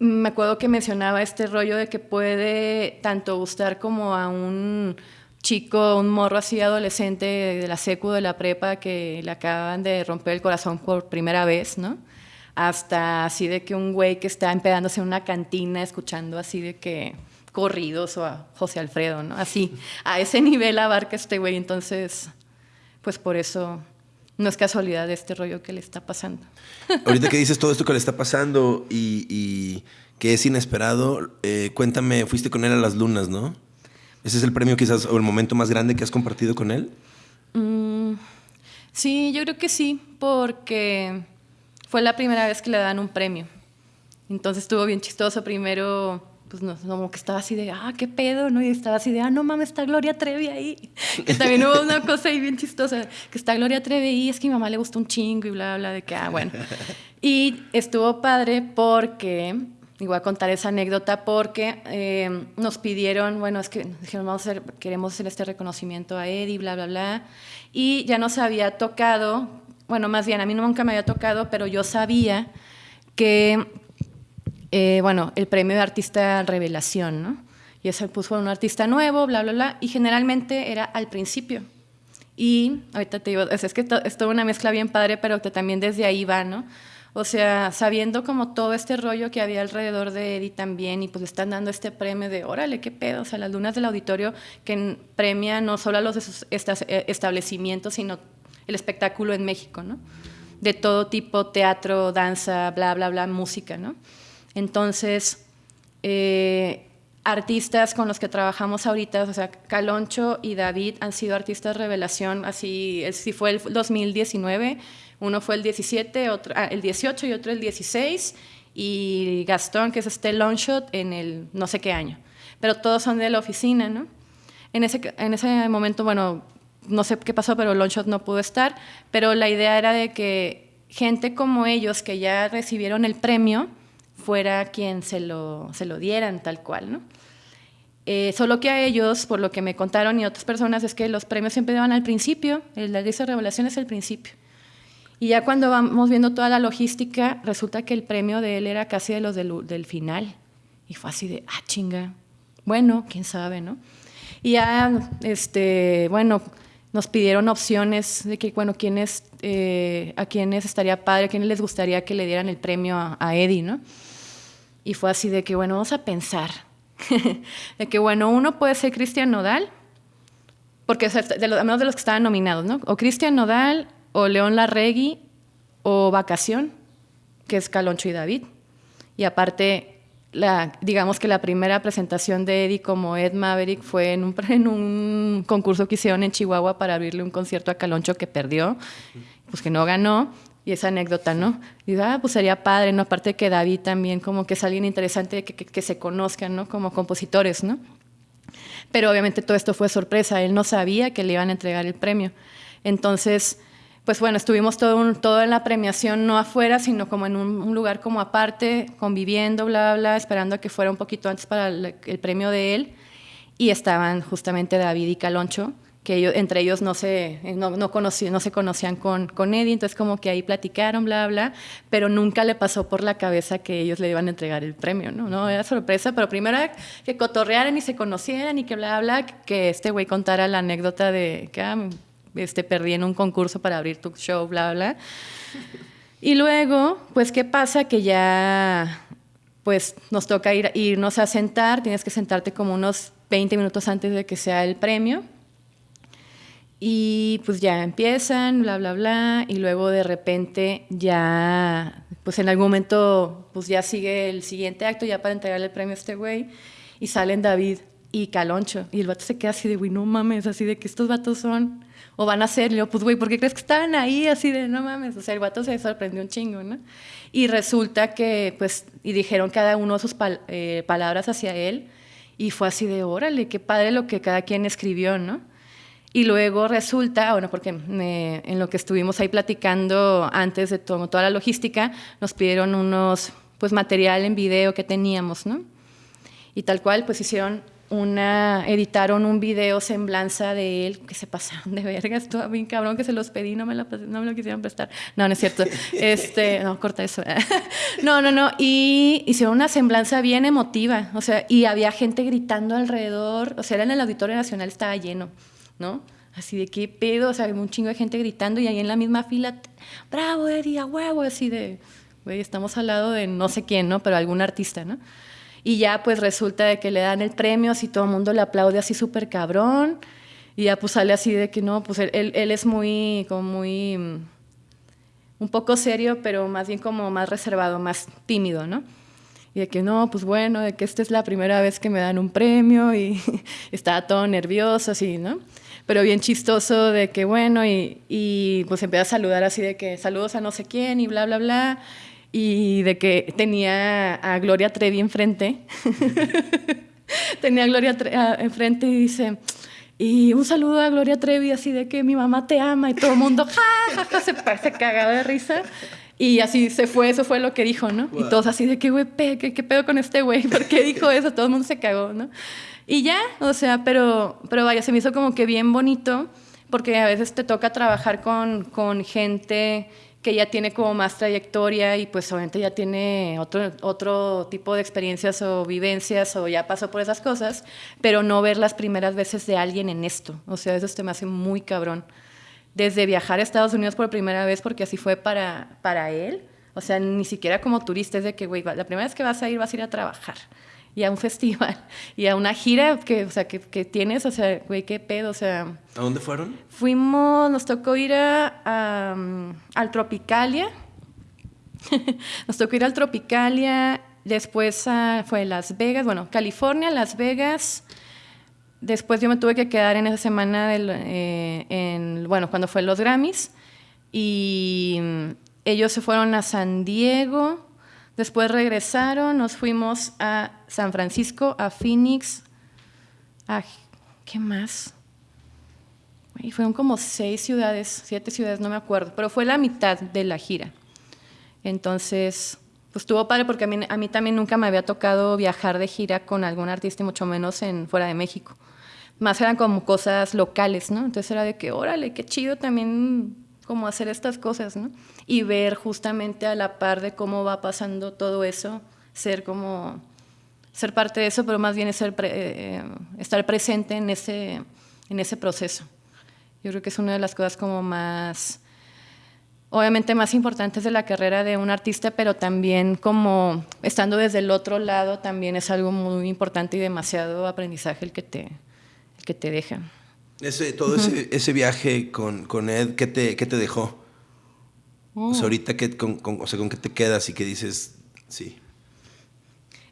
me acuerdo que mencionaba este rollo de que puede tanto gustar como a un chico, un morro así adolescente de la secu, de la prepa, que le acaban de romper el corazón por primera vez, ¿no? Hasta así de que un güey que está empedándose en una cantina escuchando así de que corridos o a José Alfredo, ¿no? Así, a ese nivel abarca este güey, entonces, pues por eso no es casualidad de este rollo que le está pasando. <laughs> Ahorita que dices todo esto que le está pasando y, que es inesperado, eh, cuéntame, fuiste con él a las lunas, ¿no? ¿Ese es el premio quizás o el momento más grande que has compartido con él? Mm, sí, yo creo que sí, porque fue la primera vez que le dan un premio. Entonces estuvo bien chistoso. Primero pues no, como que estaba así de, ah, qué pedo, ¿no? Y estaba así de, ah, no mames, está Gloria Trevi ahí. que también hubo una cosa ahí bien chistosa, que está Gloria Trevi ahí, es que a mi mamá le gustó un chingo y bla, bla, de que, ah, bueno. y estuvo padre porque, y voy a contar esa anécdota, porque eh, nos pidieron, bueno, es que dijeron, vamos a hacer, queremos hacer este reconocimiento a Eddie, bla, bla, bla. Y ya nos había tocado, bueno, más bien, a mí nunca me había tocado, pero yo sabía que eh, bueno, el premio de artista revelación, ¿no? Y ese puso un artista nuevo, bla, bla, bla, y generalmente era al principio. Y ahorita te digo, es, que es toda una mezcla bien padre, pero que también desde ahí va, ¿no? O sea, sabiendo como todo este rollo que había alrededor de Eddie también, y pues están dando este premio de, órale, qué pedo, o sea, las lunas del auditorio que premia no solo a los eh, establecimientos, sino el espectáculo en México, ¿no? De todo tipo, teatro, danza, bla, bla, bla, música, ¿no? Entonces, eh, artistas con los que trabajamos ahorita, o sea, Caloncho y David han sido artistas revelación, así, si fue el 2019, uno fue el 17, otro, ah, el 18 y otro el 16, y Gastón, que es este Longshot, en el no sé qué año. Pero todos son de la oficina, ¿no? En ese, en ese momento, bueno, no sé qué pasó, pero Longshot no pudo estar, pero la idea era de que gente como ellos, que ya recibieron el premio, fuera quien se lo, se lo dieran tal cual, ¿no? Eh, solo que a ellos, por lo que me contaron y otras personas, es que los premios siempre van al principio, la lista de revelación es el principio. Y ya cuando vamos viendo toda la logística, resulta que el premio de él era casi de los del, del final. Y fue así de, ah, chinga. Bueno, quién sabe, ¿no? Y ya, este, bueno, nos pidieron opciones de que, bueno, quiénes, eh, a quiénes estaría padre, a quiénes les gustaría que le dieran el premio a, a Eddie, ¿no? Y fue así de que, bueno, vamos a pensar. <laughs> de que, bueno, uno puede ser Cristian Nodal, porque de los, menos de los que estaban nominados, ¿no? O Cristian Nodal, o León Larregui, o Vacación, que es Caloncho y David. Y aparte, la, digamos que la primera presentación de Eddie como Ed Maverick fue en un, <laughs> en un concurso que hicieron en Chihuahua para abrirle un concierto a Caloncho que perdió, pues que no ganó, y esa anécdota, ¿no? Y ah, pues sería padre, ¿no? Aparte de que David también como que es alguien interesante que, que, se conozcan, ¿no? Como compositores, ¿no? Pero obviamente todo esto fue sorpresa, él no sabía que le iban a entregar el premio. Entonces, pues bueno, estuvimos todo, todo en la premiación, no afuera, sino como en un, lugar como aparte, conviviendo, bla, bla, bla, esperando a que fuera un poquito antes para el, el premio de él. Y estaban justamente David y Caloncho, que ellos, entre ellos no se, no, no, no se conocían con, con Eddie, entonces como que ahí platicaron, bla, bla, pero nunca le pasó por la cabeza que ellos le iban a entregar el premio, ¿no? no era sorpresa, pero primero que cotorrearan y se conocieran y que bla, bla, que este güey contara la anécdota de que ah, este, perdí en un concurso para abrir tu show, bla, bla. Y luego, pues, ¿qué pasa? Que ya, pues, nos toca ir, irnos a sentar, tienes que sentarte como unos 20 minutos antes de que sea el premio y pues ya empiezan, bla, bla, bla, y luego de repente ya, pues en algún momento, pues ya sigue el siguiente acto, ya para entregarle el premio a este güey, y salen David y Caloncho, y el vato se queda así de, güey, no mames, así de que estos vatos son, o van a ser, y yo, pues güey, ¿por qué crees que estaban ahí? Así de, no mames, o sea, el vato se sorprendió un chingo, ¿no? Y resulta que, pues, y dijeron cada uno sus eh, palabras hacia él, y fue así de, órale, qué padre lo que cada quien escribió, ¿no? Y luego resulta, bueno, porque en lo que estuvimos ahí platicando antes de todo, toda la logística, nos pidieron unos, pues material en video que teníamos, ¿no? Y tal cual, pues hicieron una, editaron un video semblanza de él, que se pasaron de verga, estuvo bien cabrón que se los pedí, no me, lo, no me lo quisieron prestar. No, no es cierto. <laughs> Este, no, corta eso. <laughs> no, no, no. Y hicieron una semblanza bien emotiva, o sea, y había gente gritando alrededor, o sea, era en el Auditorio Nacional, estaba lleno. ¿No? Así de qué pedo, o sea, un chingo de gente gritando y ahí en la misma fila, bravo, Eddie, a huevo, así de, güey, estamos al lado de no sé quién, ¿no? Pero algún artista, ¿no? Y ya pues resulta de que le dan el premio, así todo el mundo le aplaude así súper cabrón. Y ya pues sale así de que no, pues él, él, es muy, como muy, mm, un poco serio, pero más bien como más reservado, más tímido, ¿no? y de que no, pues bueno, de que esta es la primera vez que me dan un premio y <laughs> estaba todo nervioso, así, ¿no? Pero bien chistoso de que bueno, y, y pues empecé a saludar así de que saludos a no sé quién y bla, bla, bla, y de que tenía a Gloria Trevi enfrente. <laughs> tenía a Gloria Trevi enfrente y dice, y un saludo a Gloria Trevi así de que mi mamá te ama y todo el mundo, <laughs> ja, ja, ja, se, se cagaba de risa. Y así se fue, eso fue lo que dijo, ¿no? Y todos así de que, güey, ¿qué, ¿qué pedo con este güey? ¿Por qué dijo eso? Todo el mundo se cagó, ¿no? Y ya, o sea, pero, pero vaya, se me hizo como que bien bonito, porque a veces te toca trabajar con, con gente que ya tiene como más trayectoria y pues obviamente ya tiene otro, otro tipo de experiencias o vivencias o ya pasó por esas cosas, pero no ver las primeras veces de alguien en esto. O sea, eso te me hace muy cabrón. Desde viajar a Estados Unidos por primera vez, porque así fue para, para él, o sea, ni siquiera como turista, es de que, güey, la primera vez que vas a ir, vas a ir a trabajar y a un <laughs> festival y a una gira que, o sea, que, que tienes, o sea, güey, qué pedo, o sea... ¿A dónde fueron? Fuimos, nos tocó ir a, al Tropicalia, <laughs> nos tocó ir al Tropicalia después ah, fue Las Vegas, bueno, California, Las Vegas. Después yo me tuve que quedar en esa semana, del, eh, en, bueno, cuando fue los Grammys. Y mm, ellos se fueron a San Diego. Después regresaron, nos fuimos a San Francisco, a Phoenix, a... ¿Qué más? Y fueron como seis ciudades, siete ciudades, no me acuerdo, pero fue la mitad de la gira. Entonces, pues estuvo padre porque a mí, también nunca me había tocado viajar de gira con algún artista, y mucho menos en fuera de México. Más eran como cosas locales, ¿no? Entonces era de que, órale, qué chido también como hacer estas cosas, ¿no? Y ver justamente a la par de cómo va pasando todo eso, ser como, ser parte de eso, pero más bien ser eh, estar presente en ese, en ese proceso. Yo creo que es una de las cosas como más, obviamente más importantes de la carrera de un artista, pero también como estando desde el otro lado también es algo muy importante y demasiado aprendizaje el que te, el que te deja. Ese, todo ese, ese, viaje con, con Ed, ¿qué te, qué te dejó? O sea, oh. ahorita, ¿qué, con, con, o sea, ¿con qué te quedas y qué dices? Sí.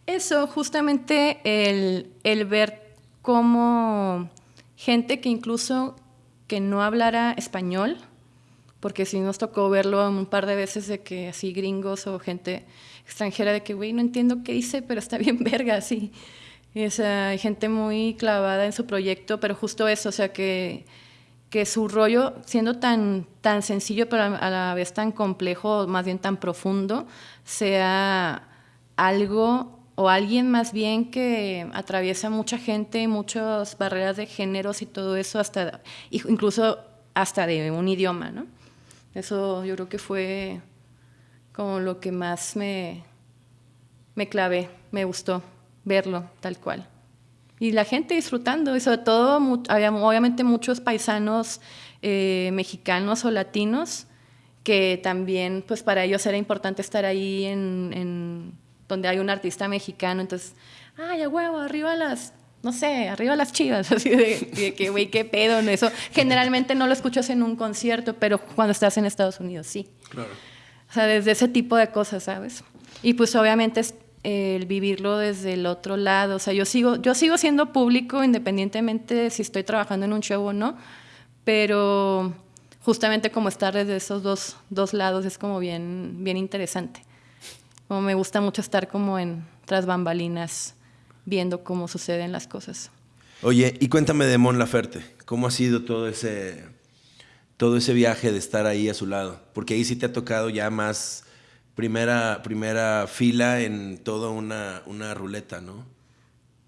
Eso, justamente el, el ver cómo gente que incluso que no hablara español, porque sí nos tocó verlo un par de veces de que así gringos o gente extranjera de que, güey, no entiendo qué dice, pero está bien <laughs> verga, así. Y, hay gente muy clavada en su proyecto, pero justo eso, o sea, que, que su rollo, siendo tan, tan sencillo, pero a la vez tan complejo, más bien tan profundo, sea algo o alguien más bien que atraviesa mucha gente, muchas barreras de géneros y todo eso, hasta incluso hasta de un idioma, ¿no? Eso yo creo que fue como lo que más me, me clavé, me gustó verlo tal cual. Y la gente disfrutando, y sobre todo había obviamente muchos paisanos eh, mexicanos o latinos que también, pues para ellos era importante estar ahí en donde hay un artista mexicano, entonces, ay, a huevo, arriba las, no sé, arriba las chivas, <laughs> así de, que, güey, qué pedo en eso. Generalmente no lo escuchas en un concierto, pero cuando estás en Estados Unidos, sí. Claro. O sea, desde ese tipo de cosas, ¿sabes? Y pues obviamente es el vivirlo desde el otro lado, o sea, yo sigo, yo sigo siendo público independientemente de si estoy trabajando en un show o no, pero justamente como estar desde esos dos, dos lados es como bien, bien interesante me gusta mucho estar como en tras bambalinas viendo cómo suceden las cosas. Oye, y cuéntame de Mon Laferte, ¿cómo ha sido todo ese, todo ese viaje de estar ahí a su lado? Porque ahí sí te ha tocado ya más primera, primera fila en toda una, una ruleta, ¿no?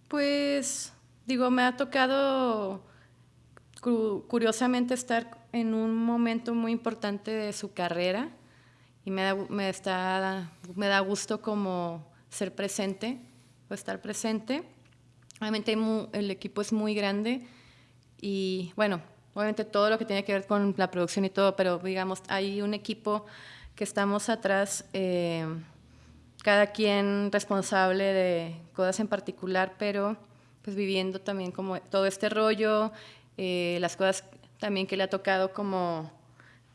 Pues, digo, me ha tocado curiosamente estar en un momento muy importante de su carrera y me da, me, está, me da gusto como ser presente o estar presente. Obviamente el equipo es muy grande y bueno, obviamente todo lo que tiene que ver con la producción y todo, pero digamos, hay un equipo que estamos atrás, eh, cada quien responsable de cosas en particular, pero pues viviendo también como todo este rollo, eh, las cosas también que le ha tocado como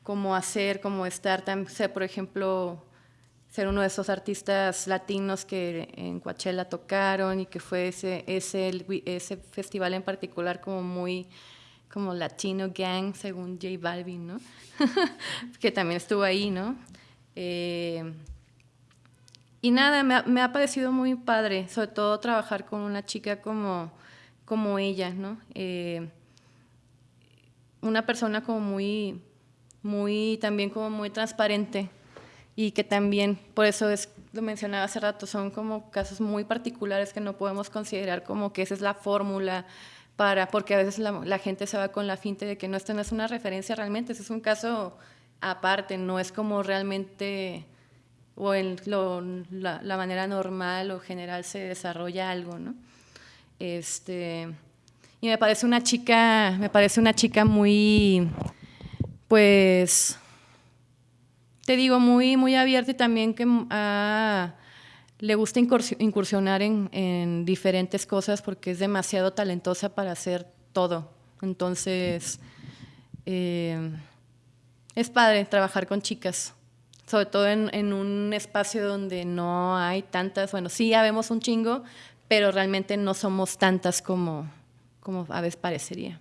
cómo hacer, cómo estar, ser, por ejemplo, ser uno de esos artistas latinos que en Coachella tocaron y que fue ese, ese, festival en particular como muy como Latino Gang, según J Balvin, <laughs> que también estuvo ahí, ¿no? Eh, y nada, me ha, me ha, parecido muy padre, sobre todo trabajar con una chica como, como ella, ¿no? Eh, una persona como muy, muy, también como muy transparente y que también, por eso es, lo mencionaba hace rato, son como casos muy particulares que no podemos considerar como que esa es la fórmula para, porque a veces la, gente se va con la finta de que no, esto no es una referencia realmente, es un caso aparte, no es como realmente o en la, la, manera normal o general se desarrolla algo, ¿no? Este, y me parece una chica, me parece una chica muy pues, te digo, muy, muy abierta y también que le gusta incursionar en, diferentes cosas porque es demasiado talentosa para hacer todo. Entonces, eh, es padre trabajar con chicas. sobre todo en, un espacio donde no hay tantas, bueno, sí habemos un chingo, pero realmente no somos tantas como, como a veces parecería.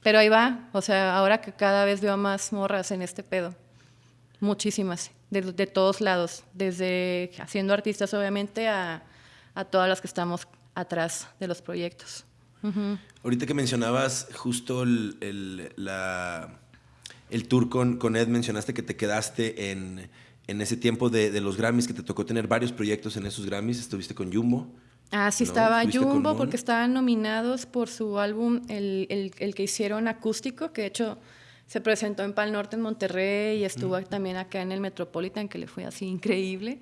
Pero ahí va, o sea, ahora que cada vez veo más morras en este pedo, muchísimas, de, todos lados, desde haciendo artistas obviamente a, a, todas las que estamos atrás de los proyectos. Ahorita que mencionabas justo el, la, el tour con, con, Ed, mencionaste que te quedaste en, en ese tiempo de, de, los Grammys, que te tocó tener varios proyectos en esos Grammys, estuviste con Jumbo. Ah, sí, estaba Jumbo porque estaban nominados por su álbum, el, el, el, que hicieron acústico, que de hecho se presentó en Pal Norte, en Monterrey, y estuvo también acá en el Metropolitan, que le fue así increíble.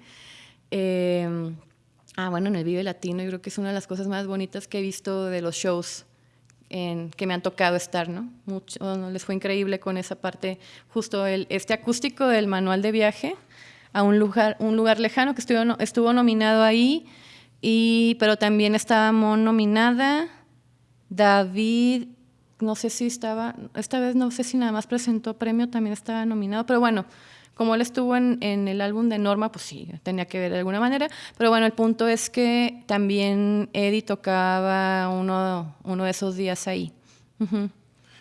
Eh, ah, bueno, en el Vive Latino, yo creo que es una de las cosas más bonitas que he visto de los shows en, que me han tocado estar, ¿no? Mucho, les fue increíble con esa parte, justo el, este acústico del manual de viaje a un lugar, un lugar lejano que estuvo, estuvo nominado ahí y, pero también estaba nominada David, no sé si estaba, esta vez no sé si nada más presentó premio, también estaba nominado, pero bueno, como él estuvo en, en, el álbum de Norma, pues sí, tenía que ver de alguna manera. Pero bueno, el punto es que también Eddie tocaba uno, uno de esos días ahí.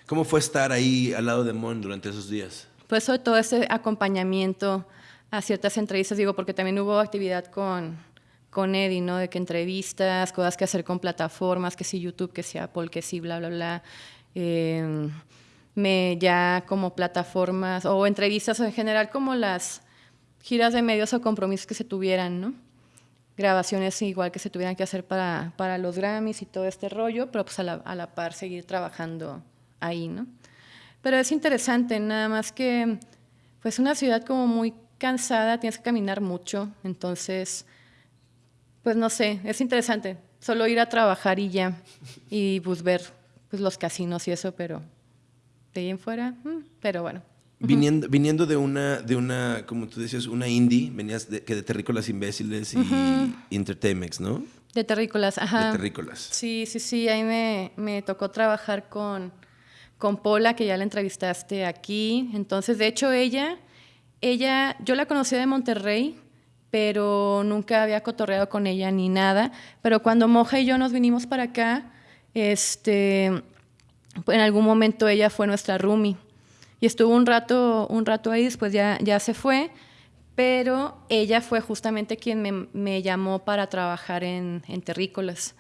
¿Cómo fue estar ahí al lado de Mon durante esos días? Pues sobre todo ese acompañamiento a ciertas entrevistas, digo, porque también hubo actividad con, con Eddie, ¿no? De que entrevistas, cosas que hacer con plataformas, que si YouTube, que si Apple, que si bla, bla, bla. Eh, me ya como plataformas o entrevistas en general como las giras de medios o compromisos que se tuvieran, ¿no? Grabaciones igual que se tuvieran que hacer para, para los Grammys y todo este rollo, pero pues a la, a la par seguir trabajando ahí, ¿no? Pero es interesante, nada más que pues una ciudad como muy cansada, tienes que caminar mucho, entonces pues no sé, es interesante. Solo ir a trabajar y ya. Y pues ver pues, los casinos y eso, pero de ahí en fuera, mm, pero bueno. Viniendo, viniendo de una, de una, como tú decías, una indie, venías de, que de Terrícolas Imbéciles y Entertainment, ¿no? De Terrícolas, ajá. De Terrícolas. Sí, sí, sí, ahí me, me tocó trabajar con, con Paula, que ya la entrevistaste aquí. Entonces, de hecho, ella, ella, yo la conocí de Monterrey, pero nunca había cotorreado con ella ni nada. Pero cuando Moja y yo nos vinimos para acá, este, en algún momento ella fue nuestra roomie. Y estuvo un rato, un rato ahí, después ya, ya se fue, pero ella fue justamente quien me, me llamó para trabajar en, en terrícolas.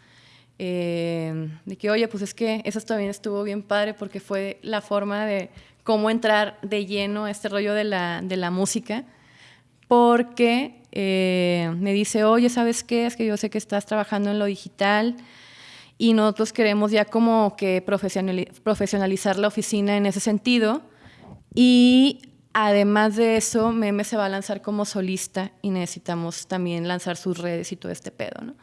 Eh, de que, oye, pues es que eso también estuvo bien padre porque fue la forma de cómo entrar de lleno a este rollo de la, de la música, porque eh, me dice, oye, ¿sabes qué? Es que yo sé que estás trabajando en lo digital y nosotros queremos ya como que profesionalizar la oficina en ese sentido. Y además de eso, Meme se va a lanzar como solista y necesitamos también lanzar sus redes y todo este pedo, ¿no?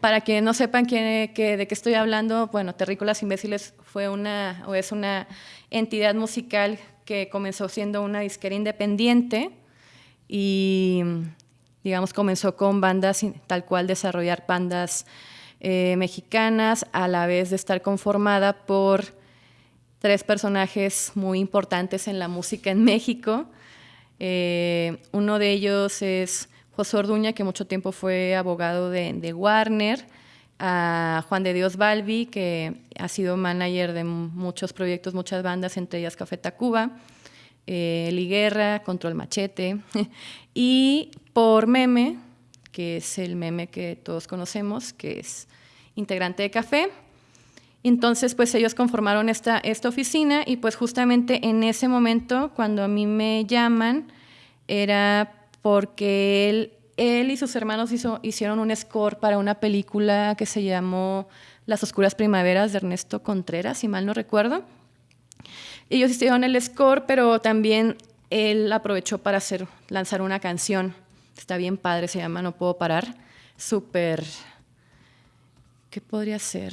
Para que no sepan que, de qué estoy hablando, bueno, Terrícolas Imbéciles fue una, o es una entidad musical que comenzó siendo una disquera independiente y digamos, comenzó con bandas, tal cual desarrollar bandas eh, mexicanas, a la vez de estar conformada por tres personajes muy importantes en la música en México. Eh, uno de ellos es José Orduña, que mucho tiempo fue abogado de, Warner, a Juan de Dios Balbi, que ha sido manager de muchos proyectos, muchas bandas, entre ellas Café Tacuba, eh, Liguerra, Control Machete, <laughs> y por Meme, que es el meme que todos conocemos, que es integrante de Café. Entonces, pues ellos conformaron esta, oficina y pues justamente en ese momento, cuando a mí me llaman, era porque él, él y sus hermanos hizo, hicieron un score para una película que se llamó Las Oscuras Primaveras de Ernesto Contreras, si mal no recuerdo. Ellos hicieron el score, pero también él aprovechó para hacer, lanzar una canción. Está bien padre, se llama No Puedo Parar. Súper. ¿Qué podría ser?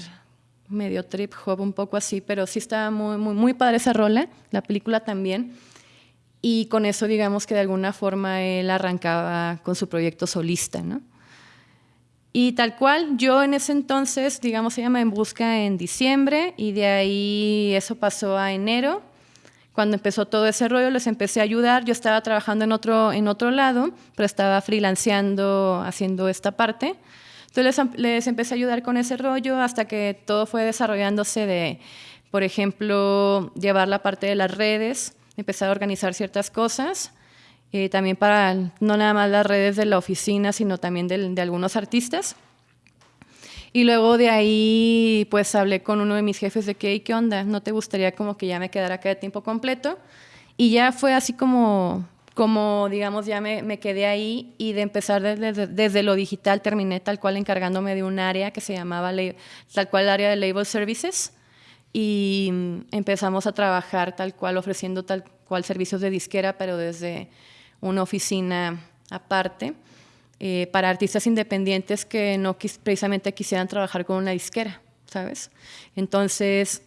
Medio trip hop, un poco así, pero sí estaba muy, muy, muy padre esa rola. La película también. Y con eso, digamos que de alguna forma él arrancaba con su proyecto solista, ¿no? Y tal cual, yo en ese entonces, digamos, se llama En Busca en diciembre y de ahí eso pasó a enero cuando empezó todo ese rollo, les empecé a ayudar. Yo estaba trabajando en otro, en otro lado, pero estaba freelanceando, haciendo esta parte. Entonces les, les empecé a ayudar con ese rollo hasta que todo fue desarrollándose de, por ejemplo, llevar la parte de las redes, empezar a organizar ciertas cosas. Eh, también para no nada más las redes de la oficina, sino también de, algunos artistas. Y luego de ahí, pues hablé con uno de mis jefes de que, ¿qué onda? ¿No te gustaría como que ya me quedara acá de tiempo completo? Y ya fue así como, como digamos, ya me, me quedé ahí y de empezar desde, desde, lo digital terminé tal cual encargándome de un área que se llamaba tal cual área de Label Services y empezamos a trabajar tal cual ofreciendo tal cual servicios de disquera, pero desde una oficina aparte. Eh, para artistas independientes que no precisamente quisieran trabajar con una disquera, ¿sabes? Entonces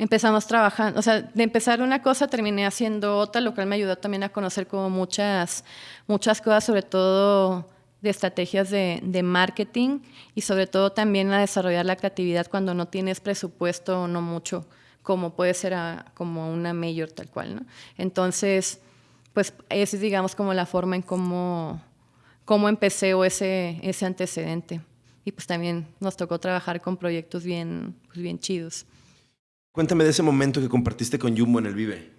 empezamos trabajando, o sea, de empezar una cosa terminé haciendo otra, lo cual me ayudó también a conocer como muchas, muchas cosas, sobre todo de estrategias de, de, marketing y sobre todo también a desarrollar la creatividad cuando no tienes presupuesto o no mucho, como puede ser a, como una mayor tal cual, ¿no? Entonces, pues esa es digamos como la forma en cómo cómo empecé o ese, ese antecedente. Y pues también nos tocó trabajar con proyectos bien, pues bien chidos. Cuéntame de ese momento que compartiste con Jumbo en el Vive.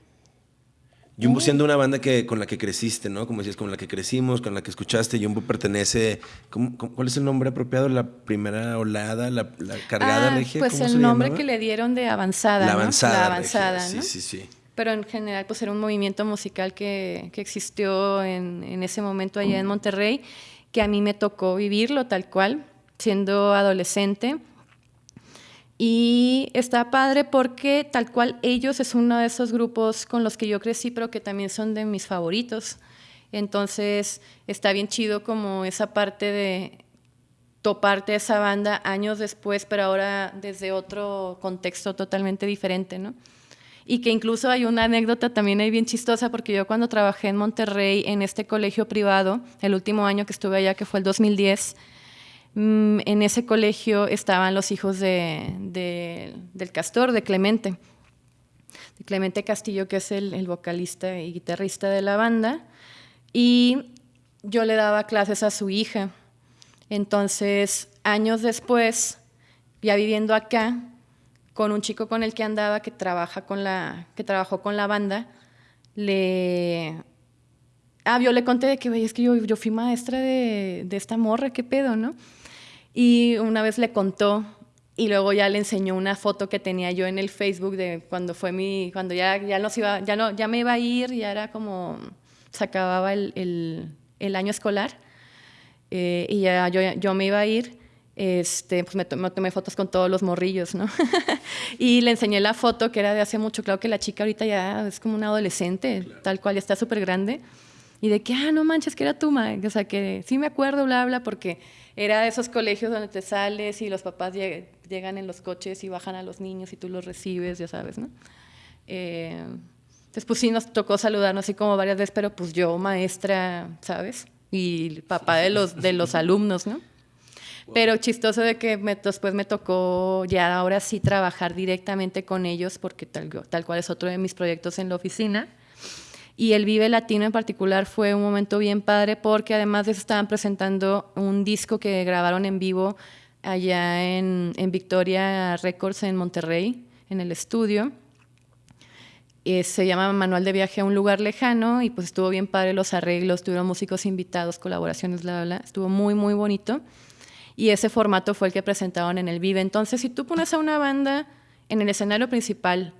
Jumbo siendo una banda que, con la que creciste, ¿no? Como decías, con la que crecimos, con la que escuchaste. Jumbo pertenece... cuál es el nombre apropiado? ¿La primera olada? ¿La, la cargada ah, regia? Pues el nombre que le dieron de avanzada, La avanzada. La avanzada, regia. ¿no? Sí, sí, sí pero en general pues era un movimiento musical que, que existió en, en, ese momento allá en Monterrey, que a mí me tocó vivirlo tal cual, siendo adolescente. Y está padre porque tal cual ellos es uno de esos grupos con los que yo crecí, pero que también son de mis favoritos. Entonces está bien chido como esa parte de toparte esa banda años después, pero ahora desde otro contexto totalmente diferente, ¿no? y que incluso hay una anécdota también ahí bien chistosa, porque yo cuando trabajé en Monterrey, en este colegio privado, el último año que estuve allá, que fue el 2010, mm, en ese colegio estaban los hijos de, de, del Castor, de Clemente, de Clemente Castillo, que es el, el vocalista y guitarrista de la banda, y yo le daba clases a su hija. Entonces, años después, ya viviendo acá, con un chico con el que andaba que trabaja con la que trabajó con la banda le ah yo le conté de que es que yo, yo fui maestra de, de, esta morra qué pedo no y una vez le contó y luego ya le enseñó una foto que tenía yo en el Facebook de cuando fue mi cuando ya ya nos iba ya no ya me iba a ir ya era como se acababa el, el, el año escolar eh, y ya yo, yo me iba a ir este, pues me, tomé fotos con todos los morrillos, ¿no? <laughs> y le enseñé la foto que era de hace mucho. Claro que la chica ahorita ya es como una adolescente, tal cual, ya está súper grande. Y de que, ah, no manches, que era tu madre. O sea, que sí me acuerdo, bla, bla, porque era de esos colegios donde te sales y los papás llegan en los coches y bajan a los niños y tú los recibes, ya sabes, ¿no? Eh, entonces, pues sí nos tocó saludarnos así como varias veces, pero pues yo, maestra, ¿sabes? Y papá de los, de los alumnos, ¿no? Pero chistoso de que me, después me tocó ya ahora sí trabajar directamente con ellos, porque tal, tal cual es otro de mis proyectos en la oficina. Y el Vive Latino en particular fue un momento bien padre porque además de eso estaban presentando un disco que grabaron en vivo allá en, en Victoria Records en Monterrey, en el estudio. Eh, se llama Manual de Viaje a un lugar lejano y pues estuvo bien padre los arreglos, tuvieron músicos invitados, colaboraciones, bla, bla, bla. Estuvo muy, muy bonito y ese formato fue el que presentaron en el Vive. Entonces, si tú pones a una banda en el escenario principal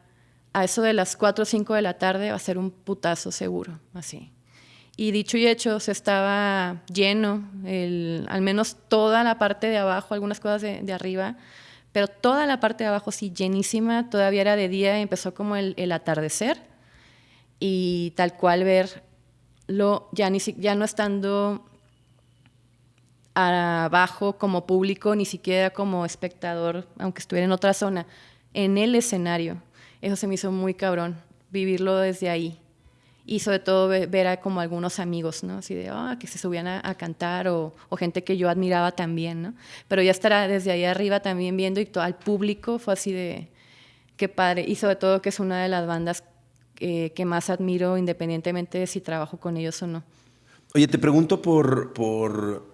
a eso de las 4 o 5 de la tarde, va a ser un putazo seguro, así. Y dicho y hecho, se estaba lleno, al menos toda la parte de abajo, algunas cosas de, de, arriba, pero toda la parte de abajo sí llenísima, todavía era de día y empezó como el, el atardecer y tal cual verlo ya, ni, ya no estando abajo como público, ni siquiera como espectador, aunque estuviera en otra zona, en el escenario. Eso se me hizo muy cabrón, vivirlo desde ahí. Y sobre todo ver a como algunos amigos, ¿no? Así de, ah, que se subían a, a cantar o, o, gente que yo admiraba también, ¿no? Pero ya estar desde ahí arriba también viendo y todo al público fue así de, qué padre. Y sobre todo que es una de las bandas eh, que más admiro independientemente de si trabajo con ellos o no. Oye, te pregunto por, por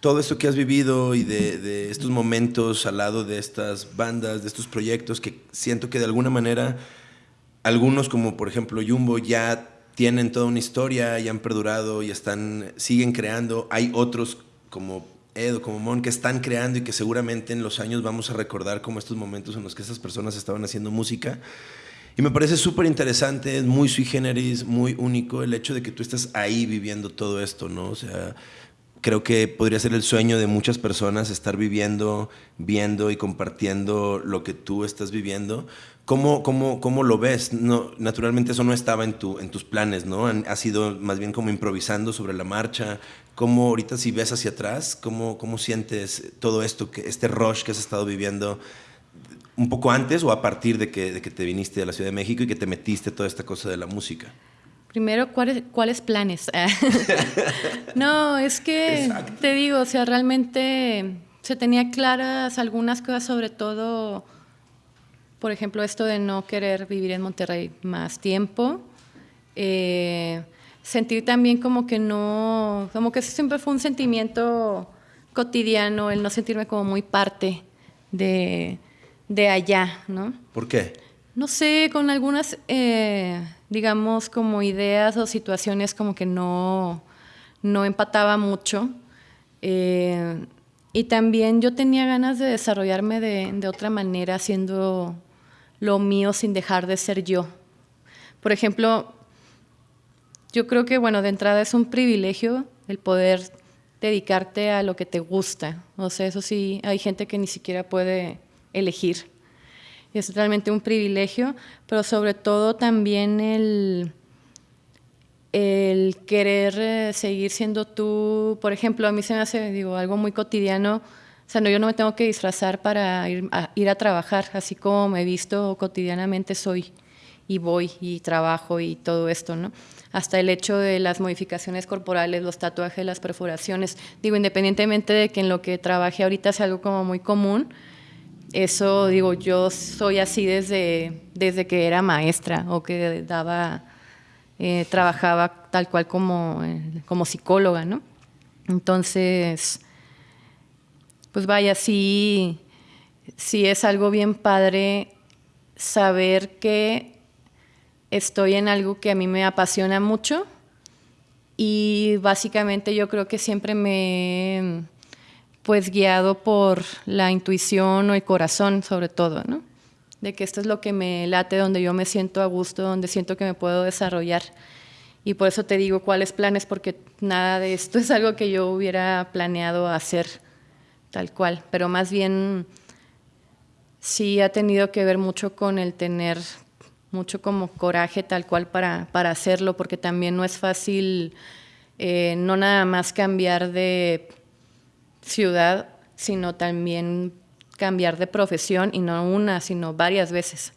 todo esto que has vivido y de, de, estos momentos al lado de estas bandas, de estos proyectos que siento que de alguna manera algunos como por ejemplo Jumbo ya tienen toda una historia y han perdurado y están, siguen creando. Hay otros como Edo, como Mon, que están creando y que seguramente en los años vamos a recordar como estos momentos en los que esas personas estaban haciendo música. Y me parece súper interesante, es muy sui generis, muy único el hecho de que tú estés ahí viviendo todo esto, ¿no? O sea, creo que podría ser el sueño de muchas personas estar viviendo, viendo y compartiendo lo que tú estás viviendo. ¿Cómo, cómo, cómo lo ves? No, naturalmente eso no estaba en, tu, en tus planes, ¿no? Ha sido más bien como improvisando sobre la marcha. ¿Cómo ahorita si ves hacia atrás, cómo, cómo sientes todo esto, que, este rush que has estado viviendo un poco antes o a partir de que, de que te viniste a la Ciudad de México y que te metiste toda esta cosa de la música? Primero, ¿cuáles, cuáles planes? <laughs> no, es que te digo, o sea, realmente se tenía claras algunas cosas, sobre todo, por ejemplo, esto de no querer vivir en Monterrey más tiempo. Eh, sentir también como que no, como que siempre fue un sentimiento cotidiano, el no sentirme como muy parte de, de allá, ¿no? ¿Por qué? No sé, con algunas, eh, digamos, como ideas o situaciones como que no, no empataba mucho. Eh, y también yo tenía ganas de desarrollarme de, de, otra manera, haciendo lo mío sin dejar de ser yo. Por ejemplo, yo creo que, bueno, de entrada es un privilegio el poder dedicarte a lo que te gusta. O sea, eso sí, hay gente que ni siquiera puede elegir es realmente un privilegio, pero sobre todo también el, el querer eh, seguir siendo tú. Por ejemplo, a mí se me hace, digo, algo muy cotidiano. O sea, no, yo no me tengo que disfrazar para ir a, ir a trabajar, así como me he visto cotidianamente soy y voy y trabajo y todo esto, ¿no? Hasta el hecho de las modificaciones corporales, los tatuajes, las perforaciones. Digo, independientemente de que en lo que trabaje ahorita sea algo como muy común, eso digo, yo soy así desde, desde que era maestra o que daba, eh, trabajaba tal cual como, eh, como psicóloga, ¿no? Entonces, pues vaya, sí, sí es algo bien padre saber que estoy en algo que a mí me apasiona mucho y básicamente yo creo que siempre me pues guiado por la intuición o el corazón sobre todo, ¿no? De que esto es lo que me late, donde yo me siento a gusto, donde siento que me puedo desarrollar. Y por eso te digo cuáles planes, porque nada de esto <laughs> es algo que yo hubiera planeado hacer tal cual, pero más bien sí ha tenido que ver mucho con el tener mucho como coraje tal cual para, para hacerlo, porque también no es fácil eh, no nada más cambiar de ciudad, sino también cambiar de profesión y no una, sino varias veces.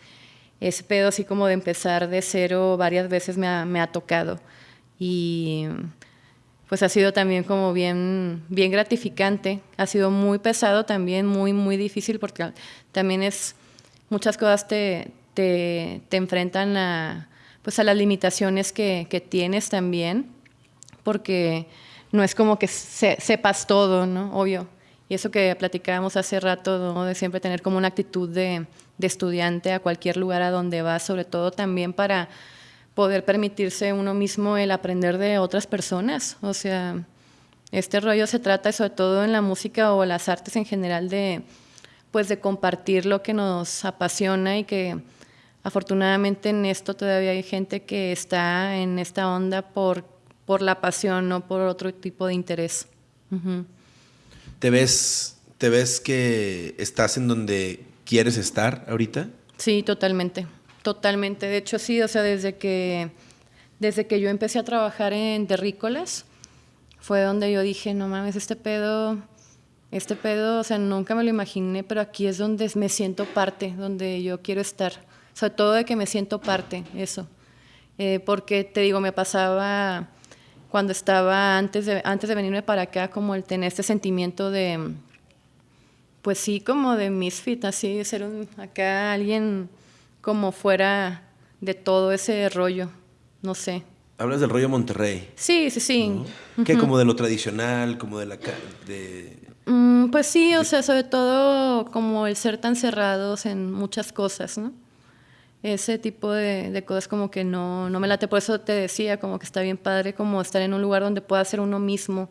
Ese pedo así como de empezar de cero varias veces me ha, me ha tocado y pues ha sido también como bien, bien gratificante, ha sido muy pesado también, muy, muy difícil porque también es, muchas cosas te, te, te enfrentan a, pues a las limitaciones que, que tienes también, porque no es como que sepas todo, ¿no? Obvio. Y eso que platicábamos hace rato, ¿no? de siempre tener como una actitud de, de, estudiante a cualquier lugar a donde vas, sobre todo también para poder permitirse uno mismo el aprender de otras personas. O sea, este rollo se trata sobre todo en la música o las artes en general de, pues, de compartir lo que nos apasiona y que afortunadamente en esto todavía hay gente que está en esta onda por por la pasión, no por otro tipo de interés. ¿Te, ves, ¿Te ves que estás en donde quieres estar ahorita? Sí, totalmente, totalmente. De hecho, sí, o sea, desde que, desde que yo empecé a trabajar en terrícolas, fue donde yo dije, no mames, este pedo, este pedo, o sea, nunca me lo imaginé, pero aquí es donde me siento parte, donde yo quiero estar. Sobre todo de que me siento parte, eso. Eh, porque te digo, me pasaba cuando estaba antes de, antes de venirme para acá, como el tener este sentimiento de, pues sí, como de misfit, así, ser un, acá alguien como fuera de todo ese rollo, no sé. Hablas del rollo Monterrey. Sí, sí, sí. ¿Qué? Como de lo tradicional, como de la... De... Mm, pues sí, o sea, sobre todo como el ser tan cerrados en muchas cosas, ¿no? Ese tipo de, cosas como que no, no me late. Por eso te decía, como que está bien padre como estar en un lugar donde pueda ser uno mismo.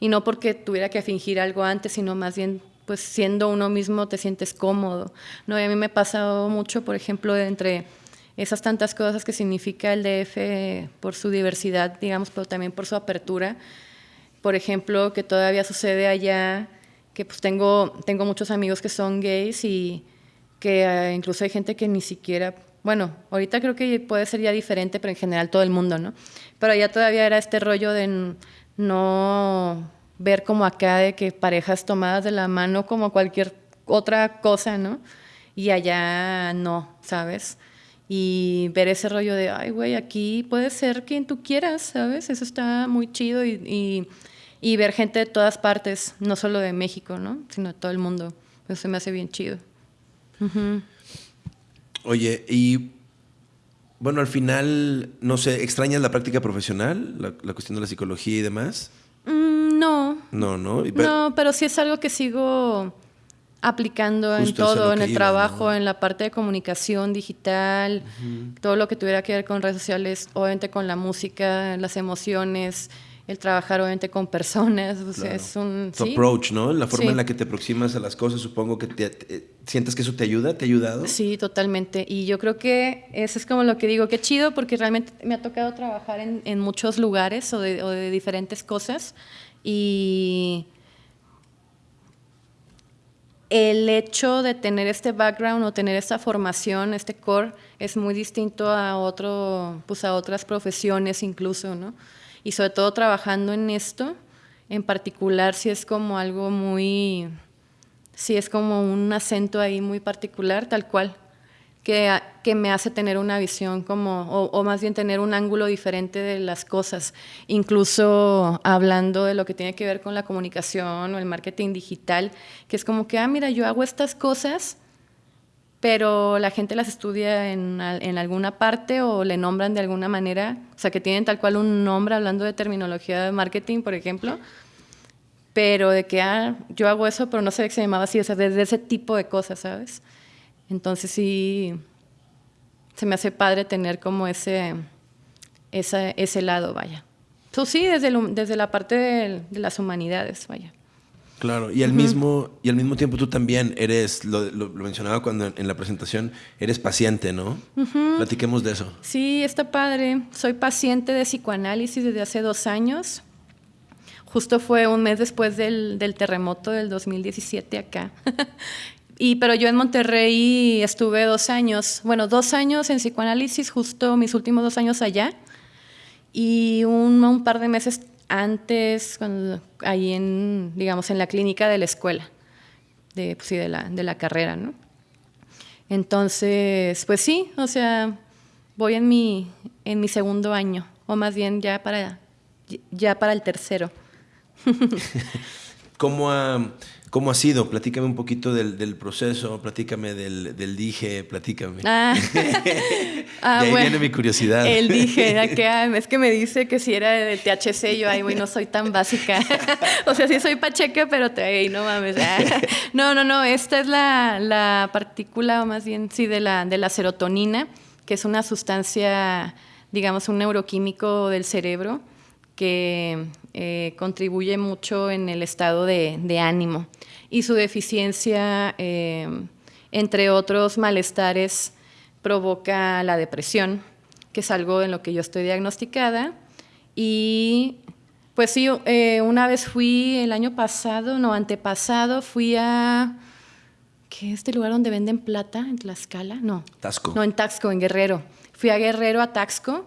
Y no porque tuviera que fingir algo antes, sino más bien pues siendo uno mismo te sientes cómodo. ¿no? A mí me ha pasado mucho, por ejemplo, entre esas tantas cosas que significa el DF por su diversidad, digamos, pero también por su apertura. Por ejemplo, que todavía sucede allá, que pues tengo, tengo muchos amigos que son gays y que uh, incluso hay gente que ni siquiera, bueno, ahorita creo que puede ser ya diferente, pero en general todo el mundo, ¿no? Pero allá todavía era este rollo de no ver como acá de que parejas tomadas de la mano como cualquier otra cosa, ¿no? Y allá no, ¿sabes? y ver ese rollo de, ay, güey, aquí puede ser quien tú quieras, ¿sabes? Eso está muy chido y, y, ver gente de todas partes, no solo de México, ¿no? Sino de todo el mundo. Eso me hace bien chido. Oye, y bueno, al final, no sé, ¿extrañas la práctica profesional, la, cuestión de la psicología y demás? Mm, no. No, no. no, pero sí es algo que sigo aplicando en todo, en el trabajo, en la parte de comunicación digital, todo lo que tuviera que ver con redes sociales, obviamente con la música, las emociones, el trabajar obviamente con personas, es un... Tu approach, ¿no? La forma en la que te aproximas a las cosas, supongo que te, sientes que eso te ayuda, te ha ayudado. Sí, totalmente. Y yo creo que eso es como lo que digo, qué chido, porque realmente me ha tocado trabajar en, en muchos lugares o de, o de diferentes cosas y el hecho de tener este background o tener esta formación, este core, es muy distinto a, otro, pues a otras profesiones incluso, ¿no? Y sobre todo trabajando en esto, en particular, si es como algo muy, si es como un acento ahí muy particular, tal cual que, que, me hace tener una visión como, o, más bien tener un ángulo diferente de las cosas, incluso hablando de lo que tiene que ver con la comunicación o el marketing digital, que es como que, ah, mira, yo hago estas cosas, pero la gente las estudia en, en alguna parte o le nombran de alguna manera, o sea, que tienen tal cual un nombre hablando de terminología de marketing, por ejemplo, pero de que, ah, yo hago eso, pero no sé que se llamaba así, o sea, desde ese tipo de cosas, ¿sabes? Entonces sí, se me hace padre tener como ese, ese lado, vaya. Tú sí, desde, desde la parte de, las humanidades, vaya. Claro, y al, mismo, y al mismo tiempo tú también eres, lo, mencionaba cuando en, la presentación, eres paciente, ¿no? Platiquemos de eso. Sí, está padre. Soy paciente de psicoanálisis desde hace dos años. Justo fue un mes después del, del terremoto del 2017 acá. <laughs> Y, pero yo en Monterrey estuve dos años, bueno, dos años en psicoanálisis, justo mis últimos dos años allá. Y un, un par de meses antes, cuando, ahí en, digamos, en la clínica de la escuela, de, pues sí, de, la, de la carrera, ¿no? Entonces, pues sí, o sea, voy en mi, en mi segundo año, o más bien ya para, ya para el tercero. <laughs> ¿Cómo ¿Cómo ha sido? Platícame un poquito del, del proceso, platícame del, del, dije, platícame. Ah, <laughs> <laughs> ah y ahí viene mi curiosidad. El dije, <laughs> que, ah, es que me dice que si era de THC, yo, ay, güey, no soy tan básica. o sea, sí soy pacheca, pero te, no mames. Ah. no, no, no, esta es la, la partícula, o más bien, sí, de la, de la serotonina, que es una sustancia, digamos, un neuroquímico del cerebro que eh, contribuye mucho en el estado de, de ánimo y su deficiencia, eh, entre otros malestares, provoca la depresión, que es algo en lo que yo estoy diagnosticada. Y pues sí, eh, una vez fui el año pasado, no, antepasado, fui a... ¿Qué es este lugar donde venden plata? ¿En Tlaxcala? No. Taxco. No, en Taxco, en Guerrero. Fui a Guerrero, a Taxco,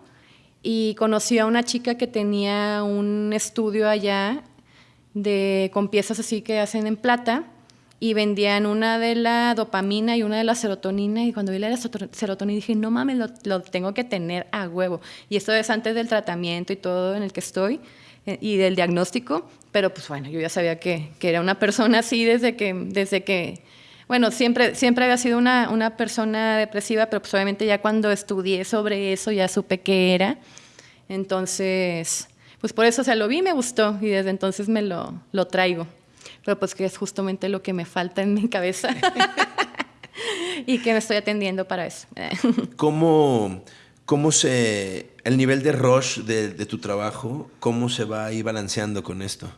y conocí a una chica que tenía un estudio allá de, con piezas así que hacen en plata y vendían una de la dopamina y una de la serotonina y cuando vi la serotonina dije, no mames, lo, tengo que tener a huevo. Y esto es antes del tratamiento y todo en el que estoy eh, y del diagnóstico, pero pues bueno, yo ya sabía que, que, era una persona así desde que, desde que, Bueno, siempre, siempre había sido una, una persona depresiva, pero pues obviamente ya cuando estudié sobre eso ya supe qué era. Entonces, pues por eso, o sea, lo vi, me gustó y desde entonces me lo, lo traigo. Pero pues que es justamente lo que me falta en mi cabeza <laughs> y que me estoy atendiendo para eso. <laughs> ¿Cómo, cómo se, el nivel de rush de, de tu trabajo, cómo se va ahí balanceando con esto?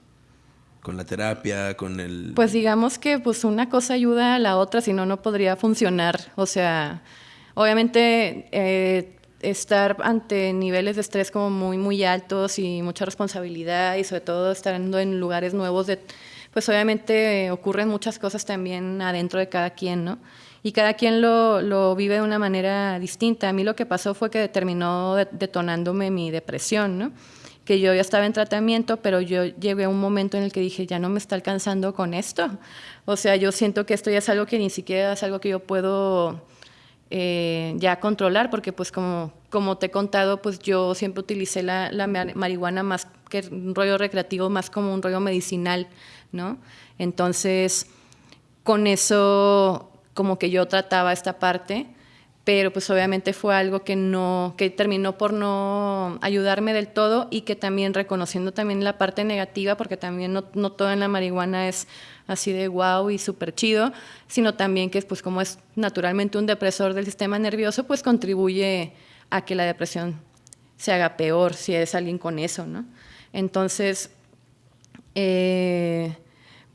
Con la terapia, con el... Pues digamos que pues una cosa ayuda a la otra, si no, no podría funcionar. O sea, obviamente eh, estar ante niveles de estrés como muy, muy altos y mucha responsabilidad y sobre todo estando en lugares nuevos, pues obviamente ocurren muchas cosas también adentro de cada quien, ¿no? Y cada quien lo, lo vive de una manera distinta. A mí lo que pasó fue que terminó detonándome mi depresión, ¿no? Que yo ya estaba en tratamiento, pero yo llegué a un momento en el que dije, ya no me está alcanzando con esto. O sea, yo siento que esto ya es algo que ni siquiera es algo que yo puedo eh, ya controlar, porque pues como, como te he contado, pues yo siempre utilicé la, la, marihuana más que un rollo recreativo, más como un rollo medicinal, ¿no? Entonces, con eso como que yo trataba esta parte pero pues obviamente fue algo que no, que terminó por no ayudarme del todo y que también reconociendo también la parte negativa, porque también no, no todo en la marihuana es así de wow y súper chido, sino también que pues como es naturalmente un depresor del sistema nervioso, pues contribuye a que la depresión se haga peor si es alguien con eso, ¿no? Entonces, eh,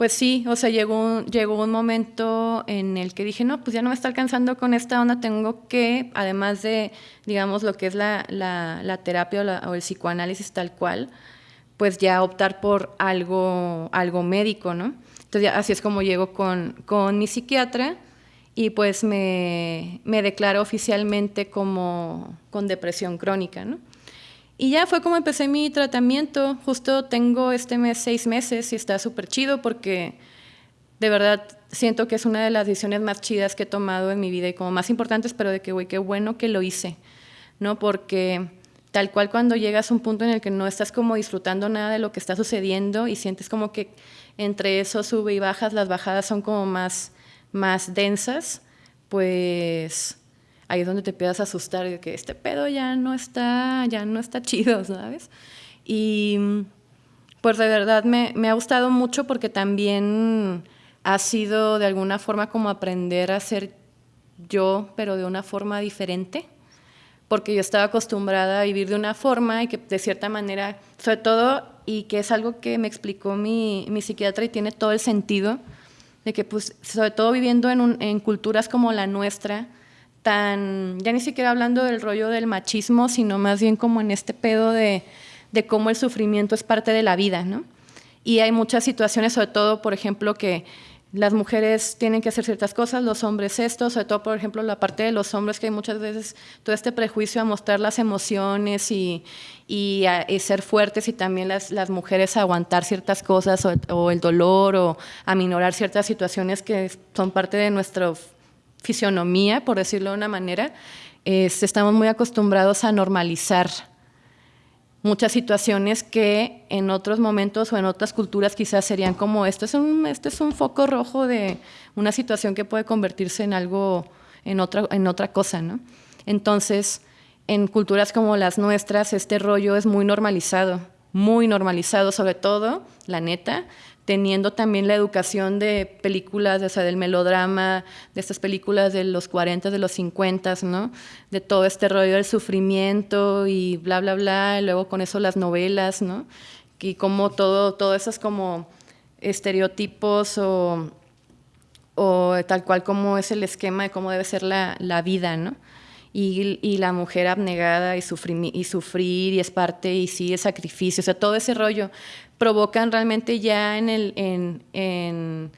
pues sí, o sea, llegó un, llegó un momento en el que dije, no, pues ya no me está alcanzando con esta onda, tengo que, además de, digamos, lo que es la, la, terapia o, el psicoanálisis tal cual, pues ya optar por algo, algo médico, ¿no? Entonces así es como llego con, con mi psiquiatra y pues me, me declaro oficialmente como con depresión crónica, ¿no? Y ya fue como empecé mi tratamiento. Justo tengo este mes seis meses y está súper chido porque de verdad siento que es una de las decisiones más chidas que he tomado en mi vida y como más importantes, pero de que, güey, qué bueno que lo hice, ¿no? Porque tal cual cuando llegas a un punto en el que no estás como disfrutando nada de lo que está sucediendo y sientes como que entre eso sube y bajas, las bajadas son como más, más densas, pues ahí es donde te empiezas a asustar de que este pedo ya no está, ya no está chido, <laughs> ¿sabes? Y pues de verdad me, me ha gustado mucho porque también ha sido de alguna forma como aprender a ser yo, pero de una forma diferente, porque yo estaba acostumbrada a vivir de una forma y que de cierta manera, sobre todo, y que es algo que me explicó mi, mi psiquiatra y tiene todo el sentido, de que pues sobre todo viviendo en, en culturas como la nuestra, tan, ya ni siquiera hablando del rollo del machismo, sino más bien como en este pedo de, de cómo el sufrimiento es parte de la vida, ¿no? Y hay muchas situaciones, sobre todo, por ejemplo, que las mujeres tienen que hacer ciertas cosas, los hombres esto, sobre todo, por ejemplo, la parte de los hombres, que hay muchas veces todo este prejuicio a mostrar las emociones y, y, a, ser fuertes y también las, las, mujeres aguantar ciertas cosas o, o, el dolor o a minorar ciertas situaciones que son parte de nuestro fisionomía, por decirlo de una manera, estamos muy acostumbrados a normalizar muchas situaciones que en otros momentos o en otras culturas quizás serían como esto es un, este es un foco rojo de una situación que puede convertirse en algo, en otra, en otra cosa, ¿no? Entonces, en culturas como las nuestras, este rollo es muy normalizado, muy normalizado, sobre todo, la neta, teniendo también la educación de películas, o sea, del melodrama, de estas películas de los 40, de los 50, ¿no? De todo este rollo del sufrimiento y bla, bla, bla, y luego con eso las novelas, ¿no? Y como todo, todo esos como estereotipos o, o tal cual como es el esquema de cómo debe ser la, la vida, ¿no? Y, y, la mujer abnegada y, sufrir, y sufrir y es parte y sí, el sacrificio, o sea, todo ese rollo provocan realmente ya en el, en,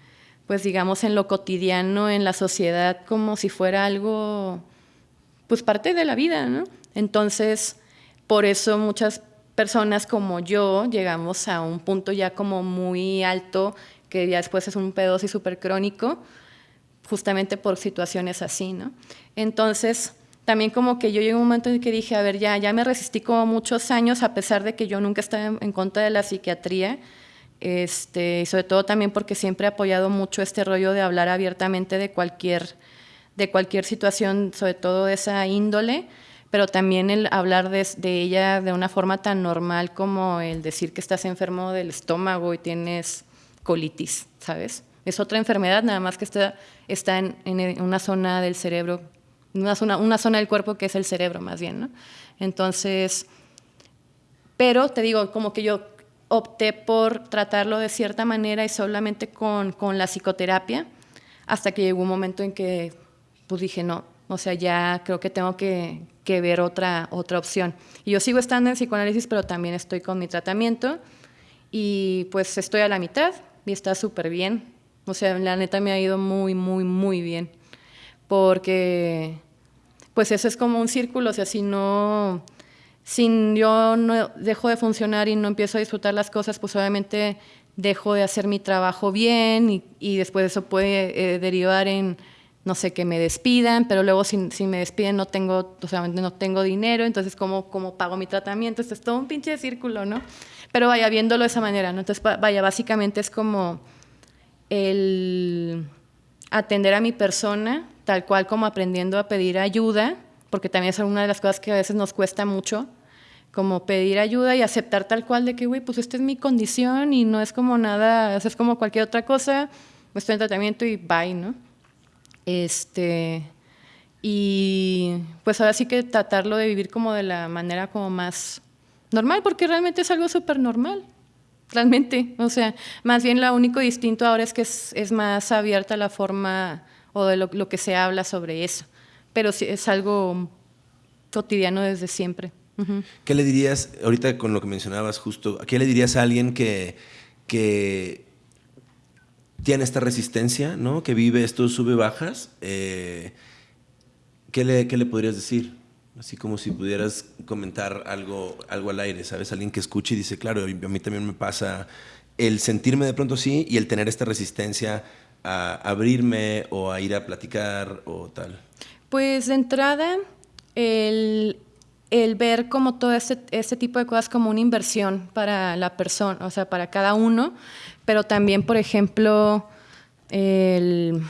pues digamos, en lo cotidiano, en la sociedad, como si fuera algo, pues parte de la vida, ¿no? Entonces, por eso muchas personas como yo llegamos a un punto ya como muy alto, que ya después es un pedo así súper crónico, justamente por situaciones así, ¿no? Entonces, también como que yo llegué a un momento en que dije, a ver, ya, ya me resistí como muchos años, a pesar de que yo nunca estaba en, contra de la psiquiatría, Este, y sobre todo también porque siempre he apoyado mucho este rollo de hablar abiertamente de cualquier, de cualquier situación, sobre todo de esa índole, pero también el hablar de, ella de una forma tan normal como el decir que estás enfermo del estómago y tienes colitis, ¿sabes? Es otra enfermedad, nada más que está, está en una zona del cerebro, una zona, una zona del cuerpo que es el cerebro más bien, ¿no? Entonces, pero te digo, como que yo opté por tratarlo de cierta manera y solamente con, con la psicoterapia, hasta que llegó un momento en que pues dije, no, o sea, ya creo que tengo que, que, ver otra, otra opción. Y yo sigo estando en psicoanálisis, pero también estoy con mi tratamiento y pues estoy a la mitad y está súper bien. O sea, la neta me ha ido muy, muy, muy bien. Porque pues eso es como un círculo, o sea, si no si yo no dejo de funcionar y no empiezo a disfrutar las cosas, pues obviamente dejo de hacer mi trabajo bien y, y después eso puede eh, derivar en, no sé, que me despidan, pero luego si, me despiden no tengo, o sea, no tengo dinero, entonces ¿cómo, cómo pago mi tratamiento? Esto es todo un pinche círculo, ¿no? Pero vaya, viéndolo de esa manera, ¿no? Entonces, vaya, básicamente es como el atender a mi persona, tal cual como aprendiendo a pedir ayuda, porque también es una de las cosas que a veces nos cuesta mucho, como pedir ayuda y aceptar tal cual de que, güey, pues esta es mi condición y no es como nada, es como cualquier otra cosa, estoy en tratamiento y bye, ¿no? Este, y pues ahora sí que tratarlo de vivir como de la manera como más normal, porque realmente es algo súper normal, realmente. O sea, más bien lo único distinto ahora es que es, es más abierta la forma o de lo, que se habla sobre eso, pero sí, es algo cotidiano desde siempre. ¿Qué le dirías, ahorita con lo que mencionabas justo, qué le dirías a alguien que, que tiene esta resistencia, ¿no? que vive estos sube-bajas? Eh, ¿qué, le, ¿Qué le podrías decir? Así como si pudieras comentar algo, algo al aire, ¿sabes? Alguien que escuche y dice, claro, a mí también me pasa el sentirme de pronto así y el tener esta resistencia a abrirme o a ir a platicar o tal. Pues de entrada, el, el ver como todo este, este, tipo de cosas como una inversión para la persona, o sea, para cada uno, pero también, por ejemplo, el...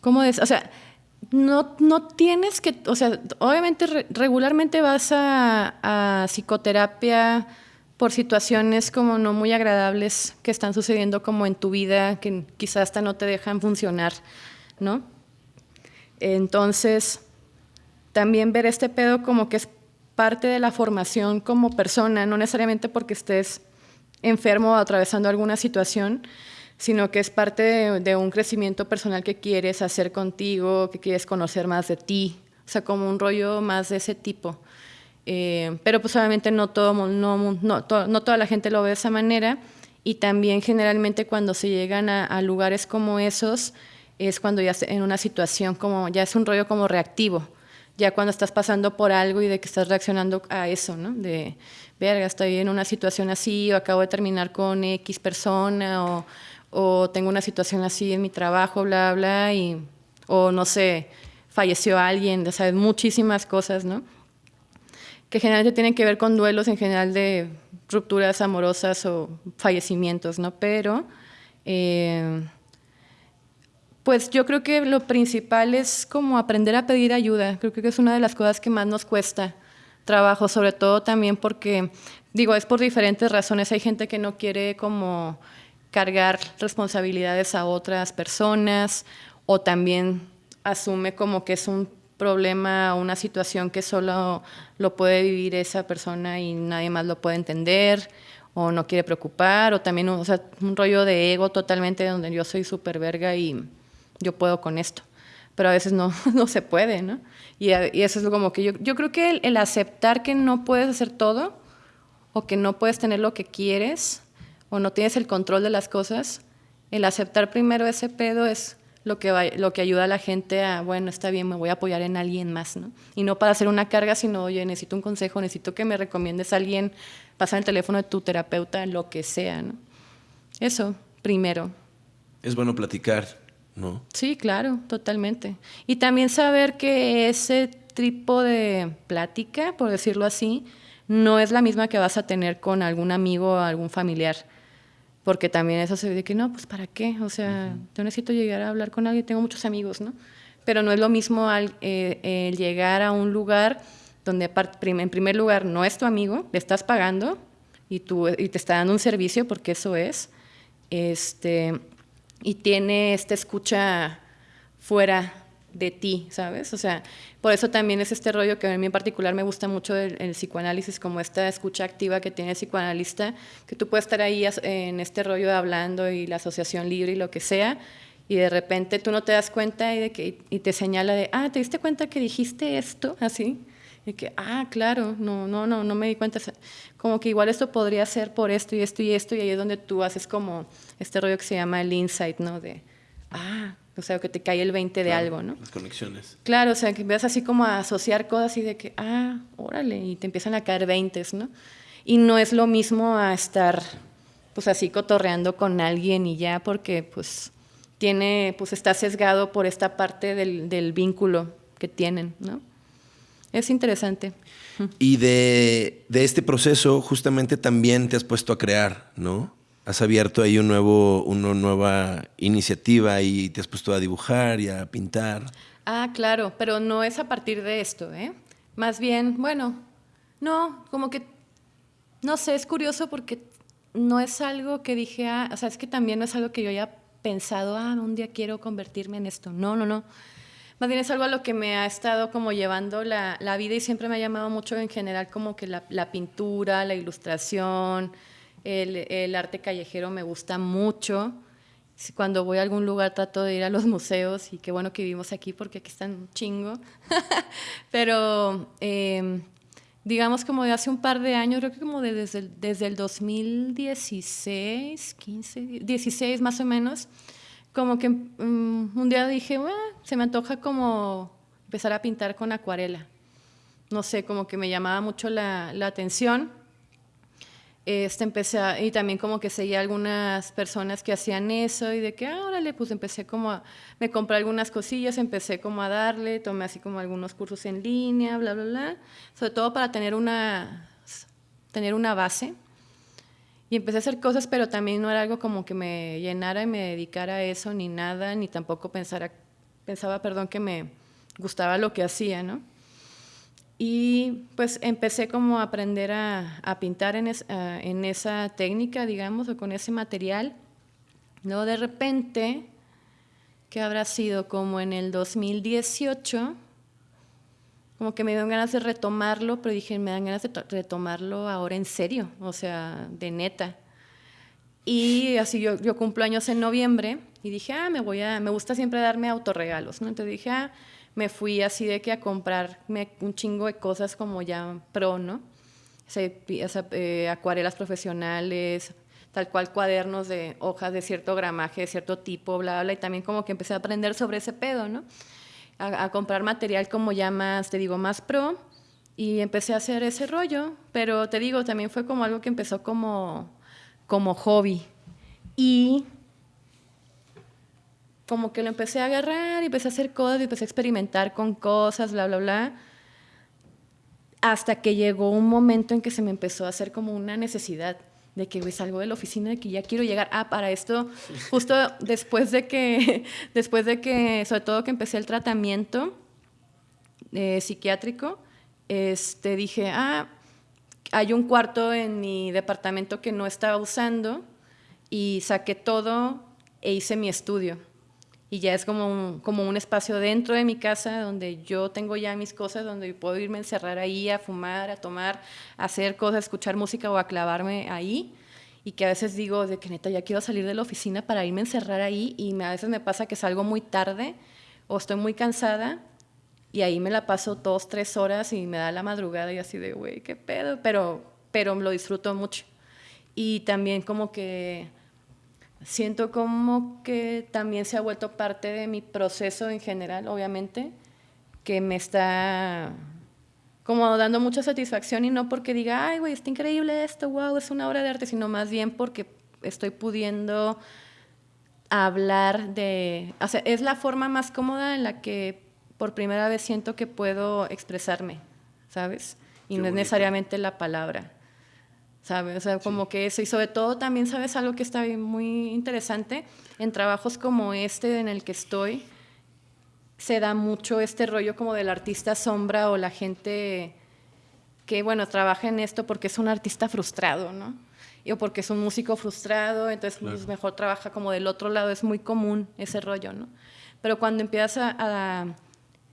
¿Cómo es? O sea, no, no tienes que, o sea, obviamente re, regularmente vas a, a, psicoterapia por situaciones como no muy agradables que están sucediendo como en tu vida, que quizás hasta no te dejan funcionar, ¿no? Entonces, también ver este pedo como que es parte de la formación como persona, no necesariamente porque estés enfermo o atravesando alguna situación, sino que es parte de, un crecimiento personal que quieres hacer contigo, que quieres conocer más de ti, o sea, como un rollo más de ese tipo. Eh, pero pues obviamente no, todo, no, no, no, toda la gente lo ve de esa manera y también generalmente cuando se llegan a, a lugares como esos es cuando ya en una situación como, ya es un rollo como reactivo, ya cuando estás pasando por algo y de que estás reaccionando a eso, ¿no? De, verga, estoy en una situación así, o acabo de terminar con X persona, o, o tengo una situación así en mi trabajo, bla, bla, y, o no sé, falleció alguien, sabes, muchísimas cosas, ¿no? Que generalmente tienen que ver con duelos en general de rupturas amorosas o fallecimientos, ¿no? Pero... Eh, pues yo creo que lo principal es como aprender a pedir ayuda. Creo que es una de las cosas que más nos cuesta trabajo, sobre todo también porque, digo, es por diferentes razones. Hay gente que no quiere como cargar responsabilidades a otras personas o también asume como que es un problema una situación que solo lo puede vivir esa persona y nadie más lo puede entender o no quiere preocupar o también o sea, un rollo de ego totalmente donde yo soy súper verga y yo puedo con esto, pero a veces no, <laughs> no se puede, ¿no? Y, y eso es como que yo, yo creo que el, el, aceptar que no puedes hacer todo o que no puedes tener lo que quieres o no tienes el control de las cosas, el aceptar primero ese pedo es lo que, va, lo que ayuda a la gente a, bueno, está bien, me voy a apoyar en alguien más, ¿no? Y no para hacer una carga, sino, oye, necesito un consejo, necesito que me recomiendes a alguien, pasar el teléfono de tu terapeuta, lo que sea, ¿no? Eso, primero. Es bueno platicar, ¿no? Sí, claro, totalmente. Y también saber que ese tipo de plática, por decirlo así, no es la misma que vas a tener con algún amigo o algún familiar. Porque también eso se ve que no, pues ¿para qué? O sea, yo necesito llegar a hablar con alguien, tengo muchos amigos, ¿no? Pero no es lo mismo al, eh, el llegar a un lugar donde en primer lugar no es tu amigo, le estás pagando y, tú, y te está dando un servicio, porque eso es, este, y tiene esta escucha fuera de ti, ¿sabes? O sea, por eso también es este rollo que a mí en particular me gusta mucho el, psicoanálisis, como esta escucha activa que tiene el psicoanalista, que tú puedes estar ahí en este rollo de hablando y la asociación libre y lo que sea, y de repente tú no te das cuenta y, de que, y te señala de, ah, ¿te diste cuenta que dijiste esto? Así. Y que, ah, claro, no, no, no, no me di cuenta. Como que igual esto podría ser por esto y esto y esto, y ahí es donde tú haces como este rollo que se llama el insight, ¿no? De, ah, o sea, que te cae el 20 de algo, ¿no? Las conexiones. Claro, o sea, que empiezas así como a asociar cosas y de que, ah, órale, y te empiezan a caer 20, ¿no? Y no es lo mismo a estar, pues así cotorreando con alguien y ya, porque pues tiene, pues está sesgado por esta parte del, del vínculo que tienen, ¿no? Es interesante. Y de, de este proceso justamente también te has puesto a crear, ¿no? Has abierto ahí un nuevo, una nueva iniciativa y te has puesto a dibujar y a pintar. Ah, claro, pero no es a partir de esto, ¿eh? Más bien, bueno, no, como que, no sé, es curioso porque no es algo que dije, ah, o sea, es que también no es algo que yo haya pensado, ah, un día quiero convertirme en esto. No, no, no. Más bien es algo a lo que me ha estado como llevando la, la vida y siempre me ha llamado mucho en general como que la, la pintura, la ilustración, el, arte callejero me gusta mucho. Cuando voy a algún lugar trato de ir a los <laughs> museos y qué bueno que vivimos aquí porque aquí están un chingo. <laughs> Pero em, digamos como de hace un par de años, creo que como desde, el, desde el 2016, 15, 16 más o menos, como que mm, un día dije, se me antoja como empezar a pintar con acuarela. No sé, como que me llamaba mucho la atención este, empecé y también como que seguía algunas personas que hacían eso y de que, ah, órale, pues empecé como a, me compré algunas cosillas, empecé como a darle, tomé así como algunos cursos en línea, bla, bla, bla, sobre todo para tener una, tener una base. Y empecé a hacer cosas, pero también no era algo como que me llenara y me dedicara a eso, ni nada, ni tampoco pensara, pensaba, perdón, que me gustaba lo que hacía, ¿no? Y pues empecé como a aprender a, a pintar en, en, esa técnica, digamos, o con ese material. Luego de repente, que habrá sido como en el 2018, como que me dieron ganas de retomarlo, pero dije, me dan ganas de retomarlo ahora en serio, o sea, de neta. Y así yo, yo cumplo años en noviembre y dije, ah, me voy a, me gusta siempre darme autorregalos, ¿no? Entonces dije, ah, me fui así de que a comprarme un chingo de cosas como ya pro, ¿no? Eh, acuarelas profesionales, tal cual cuadernos de hojas de cierto gramaje, de cierto tipo, bla, bla, y también como que empecé a aprender sobre ese pedo, ¿no? A, comprar material como ya más, te digo, más pro, y empecé a hacer ese rollo, pero te digo, también fue como algo que empezó como, como hobby. Y como que lo empecé a agarrar y empecé a hacer cosas y empecé a experimentar con cosas, bla, bla, bla. Hasta que llegó un momento en que se me empezó a hacer como una necesidad de que salgo de la oficina, de que ya quiero llegar. Ah, para esto, justo después de que, <laughs> después de que, sobre todo que empecé el tratamiento eh, psiquiátrico, este, dije, ah, hay un cuarto en mi departamento que no estaba usando y saqué todo e hice mi estudio y ya es como un, como un espacio dentro de mi casa donde yo tengo ya mis cosas, donde puedo irme a encerrar ahí a fumar, a tomar, a hacer cosas, escuchar música o a clavarme ahí. Y que a veces digo de que neta ya quiero salir de la oficina para irme a encerrar ahí y a veces me pasa que salgo muy tarde o estoy muy cansada y ahí me la paso dos, tres horas y me da la madrugada y así de, güey, qué pedo, pero, pero lo disfruto mucho. Y también como que siento como que también se ha vuelto parte de mi proceso en general, obviamente, que me está como dando mucha satisfacción y no porque diga, ay, güey, está increíble esto, wow, es una obra de arte, sino más bien porque estoy pudiendo hablar de, o sea, es la forma más cómoda en la que por primera vez siento que puedo expresarme, ¿sabes? y no es necesariamente la palabra. ¿Sabes? O sea, como que eso. Y sobre todo también, ¿sabes? Algo que está muy interesante en trabajos como este en el que estoy, se da mucho este rollo como del artista sombra o la gente que, bueno, trabaja en esto porque es un artista frustrado, ¿no? o porque es un músico frustrado, entonces pues, mejor trabaja como del otro lado, es muy común ese rollo, ¿no? Pero cuando empiezas a, a,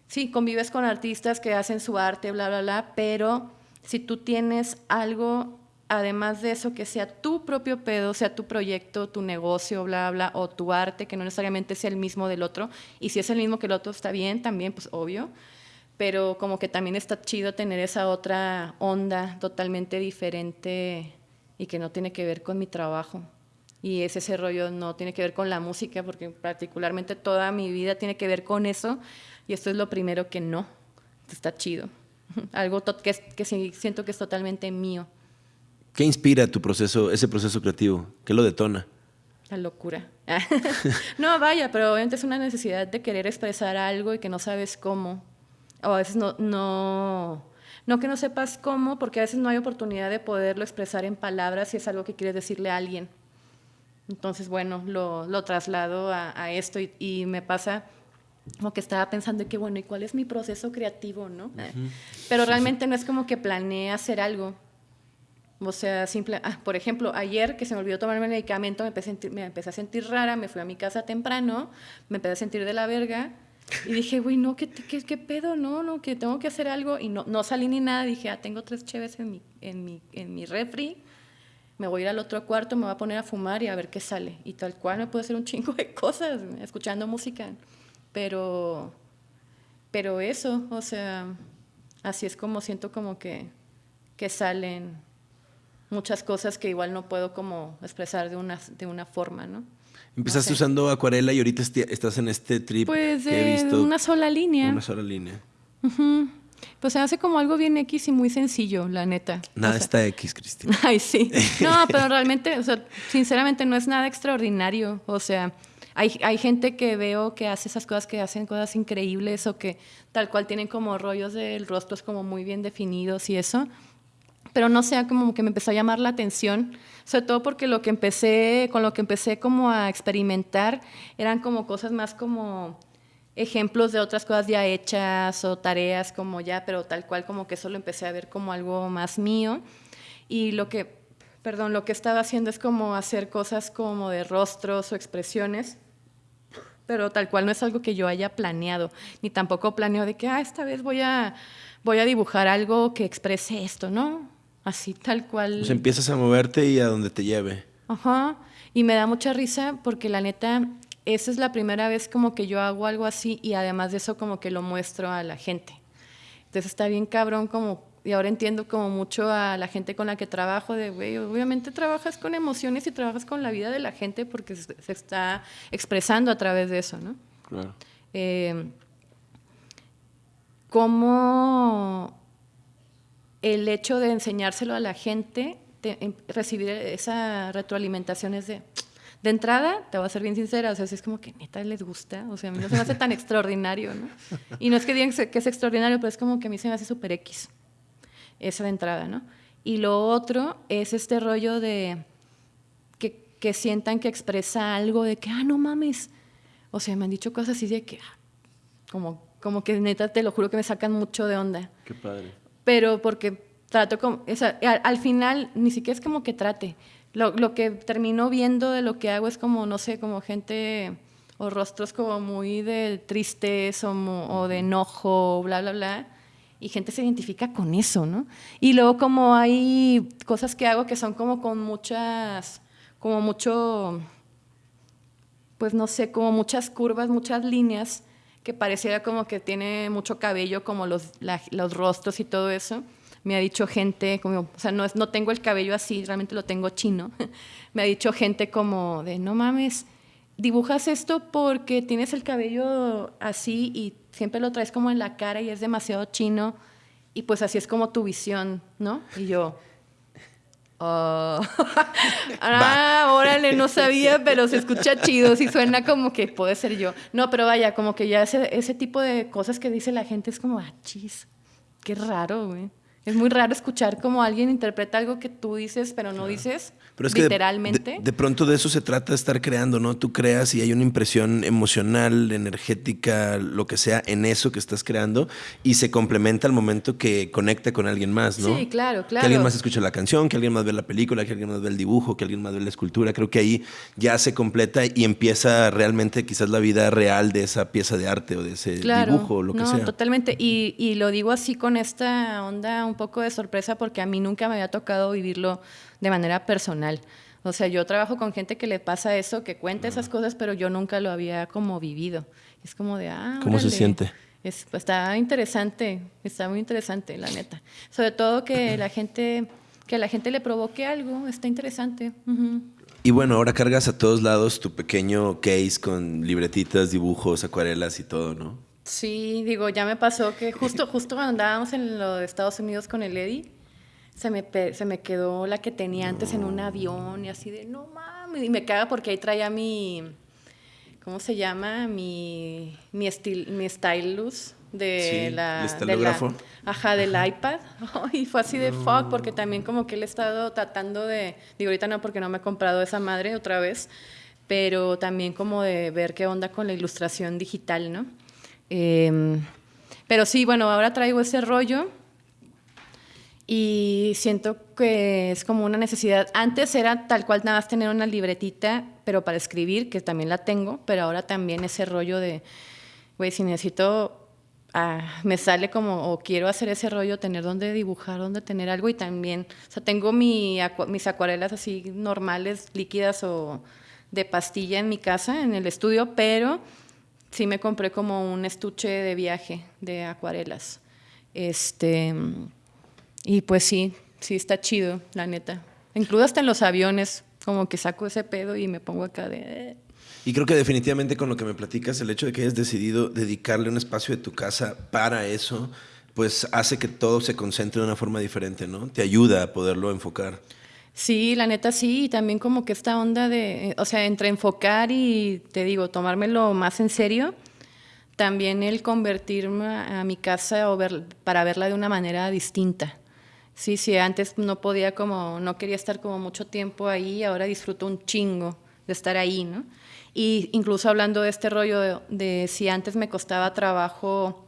sí, convives con artistas que hacen su arte, bla, bla, bla, pero si tú tienes algo, además de eso, que sea tu propio pedo, sea tu proyecto, tu negocio, bla, bla, o tu arte, que no necesariamente sea el mismo del otro, y si es el mismo que el otro está bien, también, pues obvio, pero como que también está chido tener esa otra onda totalmente diferente y que no tiene que ver con mi trabajo. Y ese, ese rollo no tiene que ver con la música, porque particularmente toda mi vida tiene que ver con eso, y esto es lo primero que no, está chido. <laughs> Algo que siento que es totalmente mío. ¿Qué inspira tu proceso, ese proceso creativo? ¿Qué lo detona? La locura. <laughs> no, vaya, pero obviamente es una necesidad de querer expresar algo y que no sabes cómo. O a veces no, no, no que no sepas cómo, porque a veces no hay oportunidad de poderlo expresar en palabras si es algo que quieres decirle a alguien. Entonces, bueno, lo, lo traslado a, esto y, me pasa como que estaba pensando que, bueno, ¿y cuál es mi proceso creativo, no? Pero realmente no es como que planeé hacer algo. O sea, simple, ah, por ejemplo, ayer que se me olvidó tomar el medicamento, me empecé, a sentir, me empecé a sentir rara, me fui a mi casa temprano, me empecé a sentir de la verga y dije, güey, no, ¿qué, ¿qué, qué, pedo? No, no, que tengo que hacer algo. Y no, no salí ni nada. Dije, ah, tengo tres cheves en mi, en, mi, en mi refri. Me voy a ir al otro cuarto, me voy a poner a fumar y a ver qué sale. Y tal cual me puedo hacer un <laughs> chingo de cosas escuchando música. Pero, pero eso, o sea, así es como siento como que, que salen muchas cosas que igual no puedo como expresar de una, de una forma, ¿no? Empezaste usando acuarela y ahorita estás en este trip pues que he visto. Una sola línea. Una sola línea. Pues se hace como algo bien X y muy sencillo, la neta. Nada está X, Cristina. <laughs> Ay, sí. <laughs> No, pero realmente, o sea, sinceramente no es nada extraordinario. O sea, hay, hay gente que veo que hace esas cosas, que hacen cosas increíbles o que tal cual tienen como rollos del rostro como muy bien definidos y eso pero no sea como que me empezó a llamar la atención, sobre todo porque lo que empecé, con lo que empecé como a experimentar eran como cosas más como ejemplos de otras cosas ya hechas o tareas como ya, pero tal cual como que eso lo empecé a ver como algo más mío. Y lo que, perdón, lo que estaba haciendo es como hacer cosas como de rostros o expresiones, pero tal cual no es algo que yo haya planeado, ni tampoco planeo de que, ah, esta vez voy a, voy a dibujar algo que exprese esto, ¿no? Así tal cual. Pues empiezas a moverte y a donde te lleve. Ajá. Y me da mucha risa porque la neta, esa es la primera vez como que yo hago algo así y además de eso como que lo muestro a la gente. Entonces está bien cabrón como, y ahora entiendo como mucho a la gente con la que trabajo, de, güey, obviamente trabajas con emociones y trabajas con la vida de la gente porque se, está expresando a través de eso, ¿no? Claro. Eh, ¿Cómo el hecho de enseñárselo a la gente, de em, recibir esa retroalimentación es de, de entrada, te voy a ser bien sincera, o sea, es como que neta les gusta, o sea, a mí no se me hace tan <laughs> extraordinario, ¿no? Y no es que digan que es extraordinario, pero es como que a mí se me hace súper X, esa de entrada, ¿no? Y lo otro es este rollo de que, que, sientan que expresa algo de que, ah, no mames, o sea, me han dicho cosas así de que, ah, como, como que neta, te lo juro que me sacan mucho de onda. Qué padre pero porque trato como, al, final ni siquiera es como que trate. Lo, lo, que termino viendo de lo que hago es como, no sé, como gente o rostros como muy de tristeza o, o de enojo, bla, bla, bla. Y gente se identifica con eso, ¿no? Y luego como hay cosas que hago que son como con muchas, como mucho, pues no sé, como muchas curvas, muchas líneas que pareciera como que tiene mucho cabello, como los, los rostros y todo eso. Me ha dicho gente, como, o sea, no, no tengo el cabello así, realmente lo tengo chino. <laughs> Me ha dicho gente como de, no mames, dibujas esto porque tienes el cabello así y siempre lo traes como en la cara y es demasiado chino y pues así es como tu visión, ¿no? Y yo, Oh. <laughs> ah, órale, no sabía, <laughs> pero se escucha chido, sí suena como que puede ser yo. No, pero vaya, como que ya ese, ese tipo de cosas que dice la gente es como, ah, chis, qué raro, güey. Es muy raro escuchar como alguien interpreta algo que tú dices, pero no dices Pero es que de- literalmente. de, de pronto de eso se trata de estar creando, ¿no? Tú creas y hay una impresión emocional, energética, lo que sea, en eso que estás creando y se complementa al momento que conecta con alguien más, ¿no? Sí, claro, Que alguien claro. más escucha la canción, que alguien más ve la película, que alguien más ve el dibujo, que alguien más ve la escultura. Creo que ahí ya se completa y empieza realmente quizás la vida real de esa pieza de arte o de ese Claro, dibujo o lo que no, sea. totalmente. Y, y lo digo así con esta onda un poco de sorpresa porque a mí nunca me había tocado vivirlo de manera personal. O sea, yo trabajo con gente que le pasa eso, que cuenta esas cosas, pero yo nunca lo había como vivido. Es como de, ah, ¿Cómo se siente? Es, pues, está interesante, está muy interesante, la neta. Sobre todo que <clears throat> la gente, que a la gente le provoque algo, está interesante. Y bueno, ahora cargas a todos lados tu pequeño case con libretitas, dibujos, acuarelas y todo, ¿no? Sí, digo, ya me pasó que justo, justo cuando andábamos en los Estados Unidos con el Eddie, se me, se me quedó la que tenía antes en un avión y así de, no mames, y me caga porque ahí traía mi, ¿cómo se llama? Mi, mi, estil, mi stylus de Sí, la... el de la- ajá, del iPad. <laughs> Y fue así de fuck, porque también como que él he estado tratando de, digo, ahorita no porque no me he comprado esa madre otra vez, pero también como de ver qué onda con la ilustración digital, ¿no? Em, pero sí, bueno, ahora traigo ese rollo y siento que es como una necesidad. Antes era tal cual nada más tener una libretita, pero para escribir, que también la tengo, pero ahora también ese rollo de, güey, si necesito, ah, me sale como, o quiero hacer ese rollo, tener donde dibujar, donde tener algo y también, o sea, tengo mis acuarelas así normales, líquidas o de pastilla en mi casa, en el estudio, pero sí me compré como un estuche de viaje de acuarelas. Este, y pues sí, sí está chido, la neta. Incluso hasta en los aviones, como que saco ese pedo y me pongo acá de... eh. Y creo que definitivamente con lo que me platicas, el hecho de que hayas decidido dedicarle un espacio de tu casa para eso, pues hace que todo se concentre de una forma diferente, ¿no? Te ayuda a poderlo enfocar. Sí, la neta sí, y también como que esta onda de, eh, o sea, entre enfocar y, te digo, tomármelo más en serio, también el convertirme a, a mi casa o ver, para verla de una manera distinta. Sí, sí, antes no podía como, no quería estar como mucho tiempo ahí, ahora disfruto un chingo de estar ahí, ¿no? Y incluso hablando de este rollo de, si antes me costaba trabajo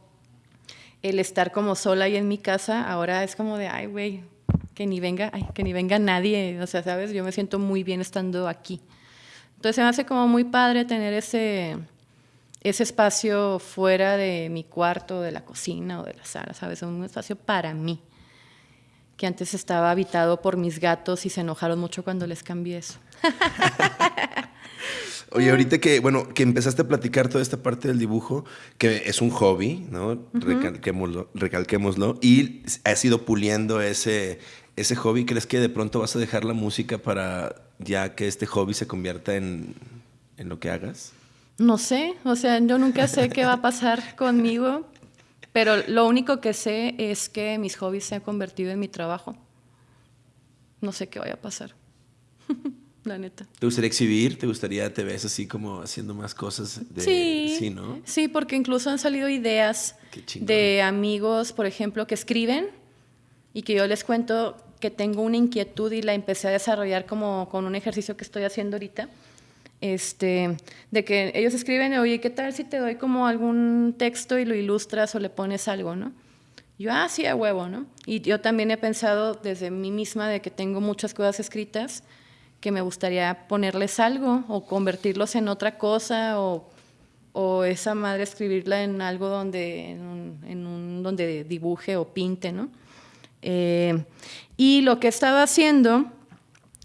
el estar como sola ahí en mi casa, ahora es como de, ay, güey, que ni venga, ay, que ni venga nadie, o sea, sabes, yo me siento muy bien estando aquí. Entonces me hace como muy padre tener ese, ese espacio fuera de mi cuarto, de la cocina o de la sala, sabes, un espacio para mí, que antes estaba habitado por mis gatos y se enojaron mucho cuando les cambié eso. <laughs> Oye, ahorita que, bueno, que empezaste a platicar toda esta parte del dibujo, que es un hobby, ¿no? recalquémoslo, recalquémoslo, y has ido puliendo ese, ese hobby. ¿Crees que de pronto vas a dejar la música para ya que este hobby se convierta en, en lo que hagas? No sé, o sea, yo nunca sé qué va a pasar <laughs> conmigo, pero lo único que sé es que mis hobbies se han convertido en mi trabajo. No sé qué vaya a pasar. <laughs> La neta. ¿Te gustaría exhibir? ¿Te gustaría, te ves así como haciendo más cosas? De, sí, Sí, ¿no? sí, porque incluso han salido ideas de amigos, por ejemplo, que escriben y que yo les cuento que tengo una inquietud y la empecé a desarrollar como con un ejercicio que estoy haciendo ahorita. Este, de que ellos escriben, oye, ¿qué tal si te doy como algún texto y lo ilustras o le pones algo, no? Yo, ah, sí, a huevo, ¿no? Y yo también he pensado desde mí misma de que tengo muchas cosas escritas que me gustaría ponerles algo o convertirlos en otra cosa o, o esa madre escribirla en algo donde, en un, donde dibuje o pinte, ¿no? Eh, y lo que estaba haciendo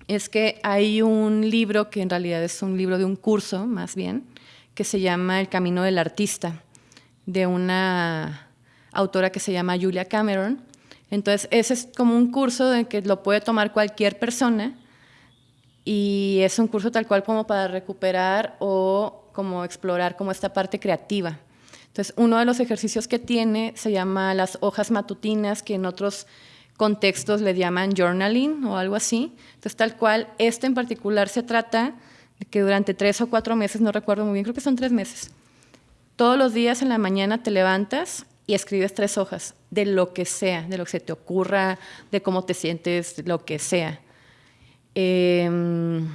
es que hay un libro que en realidad es un libro de un curso, más bien, que se llama El Camino del Artista, de una autora que se llama Julia Cameron. Entonces, ese es como un curso de que lo puede tomar cualquier persona y es un curso tal cual como para recuperar o como explorar como esta parte creativa. Entonces, uno de los ejercicios que tiene se llama las hojas matutinas, que en otros contextos le llaman journaling o algo así. Entonces, tal cual, este en particular se trata de que durante tres o cuatro meses, no recuerdo muy bien, creo que son tres meses, todos los días en la mañana te levantas y escribes tres hojas de lo que sea, de lo que se te ocurra, de cómo te sientes, lo que sea. Em,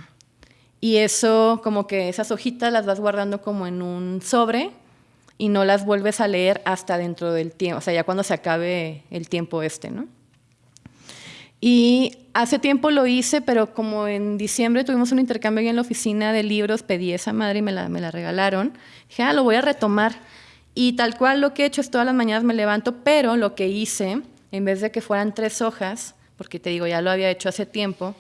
y eso, como que esas hojitas las vas guardando como en un sobre y no las vuelves a leer hasta dentro del tiempo, o sea, ya cuando se acabe el tiempo este, ¿no? Y hace tiempo lo hice, pero como en diciembre tuvimos un intercambio ahí en la oficina de libros, pedí esa madre y me la, me la regalaron. Dije, ah, lo voy a retomar. Y tal cual lo que he hecho es todas las mañanas me levanto, pero lo que hice, en vez de que fueran tres hojas, porque te digo, ya lo había hecho hace tiempo,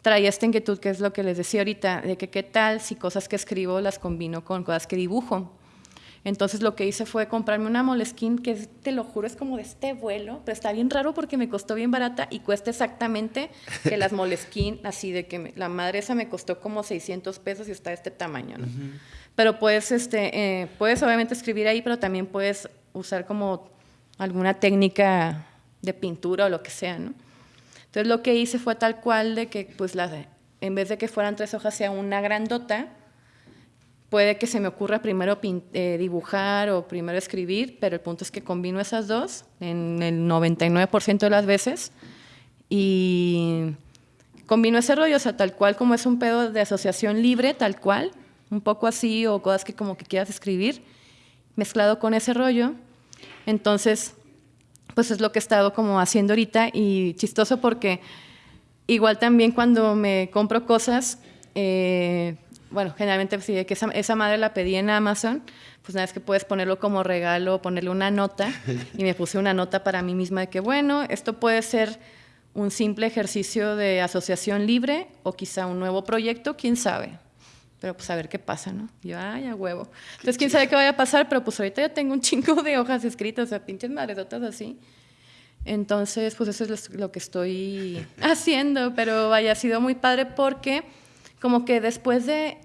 traía esta inquietud, que es lo que les decía ahorita, de que qué tal si cosas que escribo las combino con cosas que dibujo. Entonces lo que hice fue comprarme una Moleskine que te lo juro es como de este vuelo, pero está bien raro porque me costó bien barata y cuesta exactamente que las Moleskine, <laughs> así de que la madre esa me costó como 600 pesos y está de este tamaño, ¿no? Pero puedes, este, eh, puedes obviamente escribir ahí, pero también puedes usar como alguna técnica de pintura o lo que sea, ¿no? Entonces lo que hice fue tal cual de que pues la, en vez de que fueran tres hojas sea una grandota, Puede que se me ocurra primero eh, dibujar o primero escribir, pero el punto es que combino esas dos en el 99% de las veces y combino ese rollo, o sea, tal cual como es un pedo de asociación libre, tal cual, un poco así o cosas que como que quieras escribir, mezclado con ese rollo. Entonces, pues es lo que he estado como haciendo ahorita y chistoso porque igual también cuando me compro cosas, eh, bueno, generalmente sí, que esa, madre la pedí en Amazon, pues nada, es que puedes ponerlo como regalo, ponerle una nota, <laughs> y me puse una nota para mí misma de que, bueno, esto puede ser un simple ejercicio de asociación libre o quizá un nuevo proyecto, quién sabe. Pero pues a ver qué pasa, ¿no? yo, ay, a huevo. Entonces, quién sabe qué vaya a pasar, pero pues ahorita ya tengo un chingo de hojas escritas, o sea, pinches madresotas así. Entonces, pues eso es lo que estoy <laughs> haciendo, pero vaya, ha sido muy padre porque como que después de,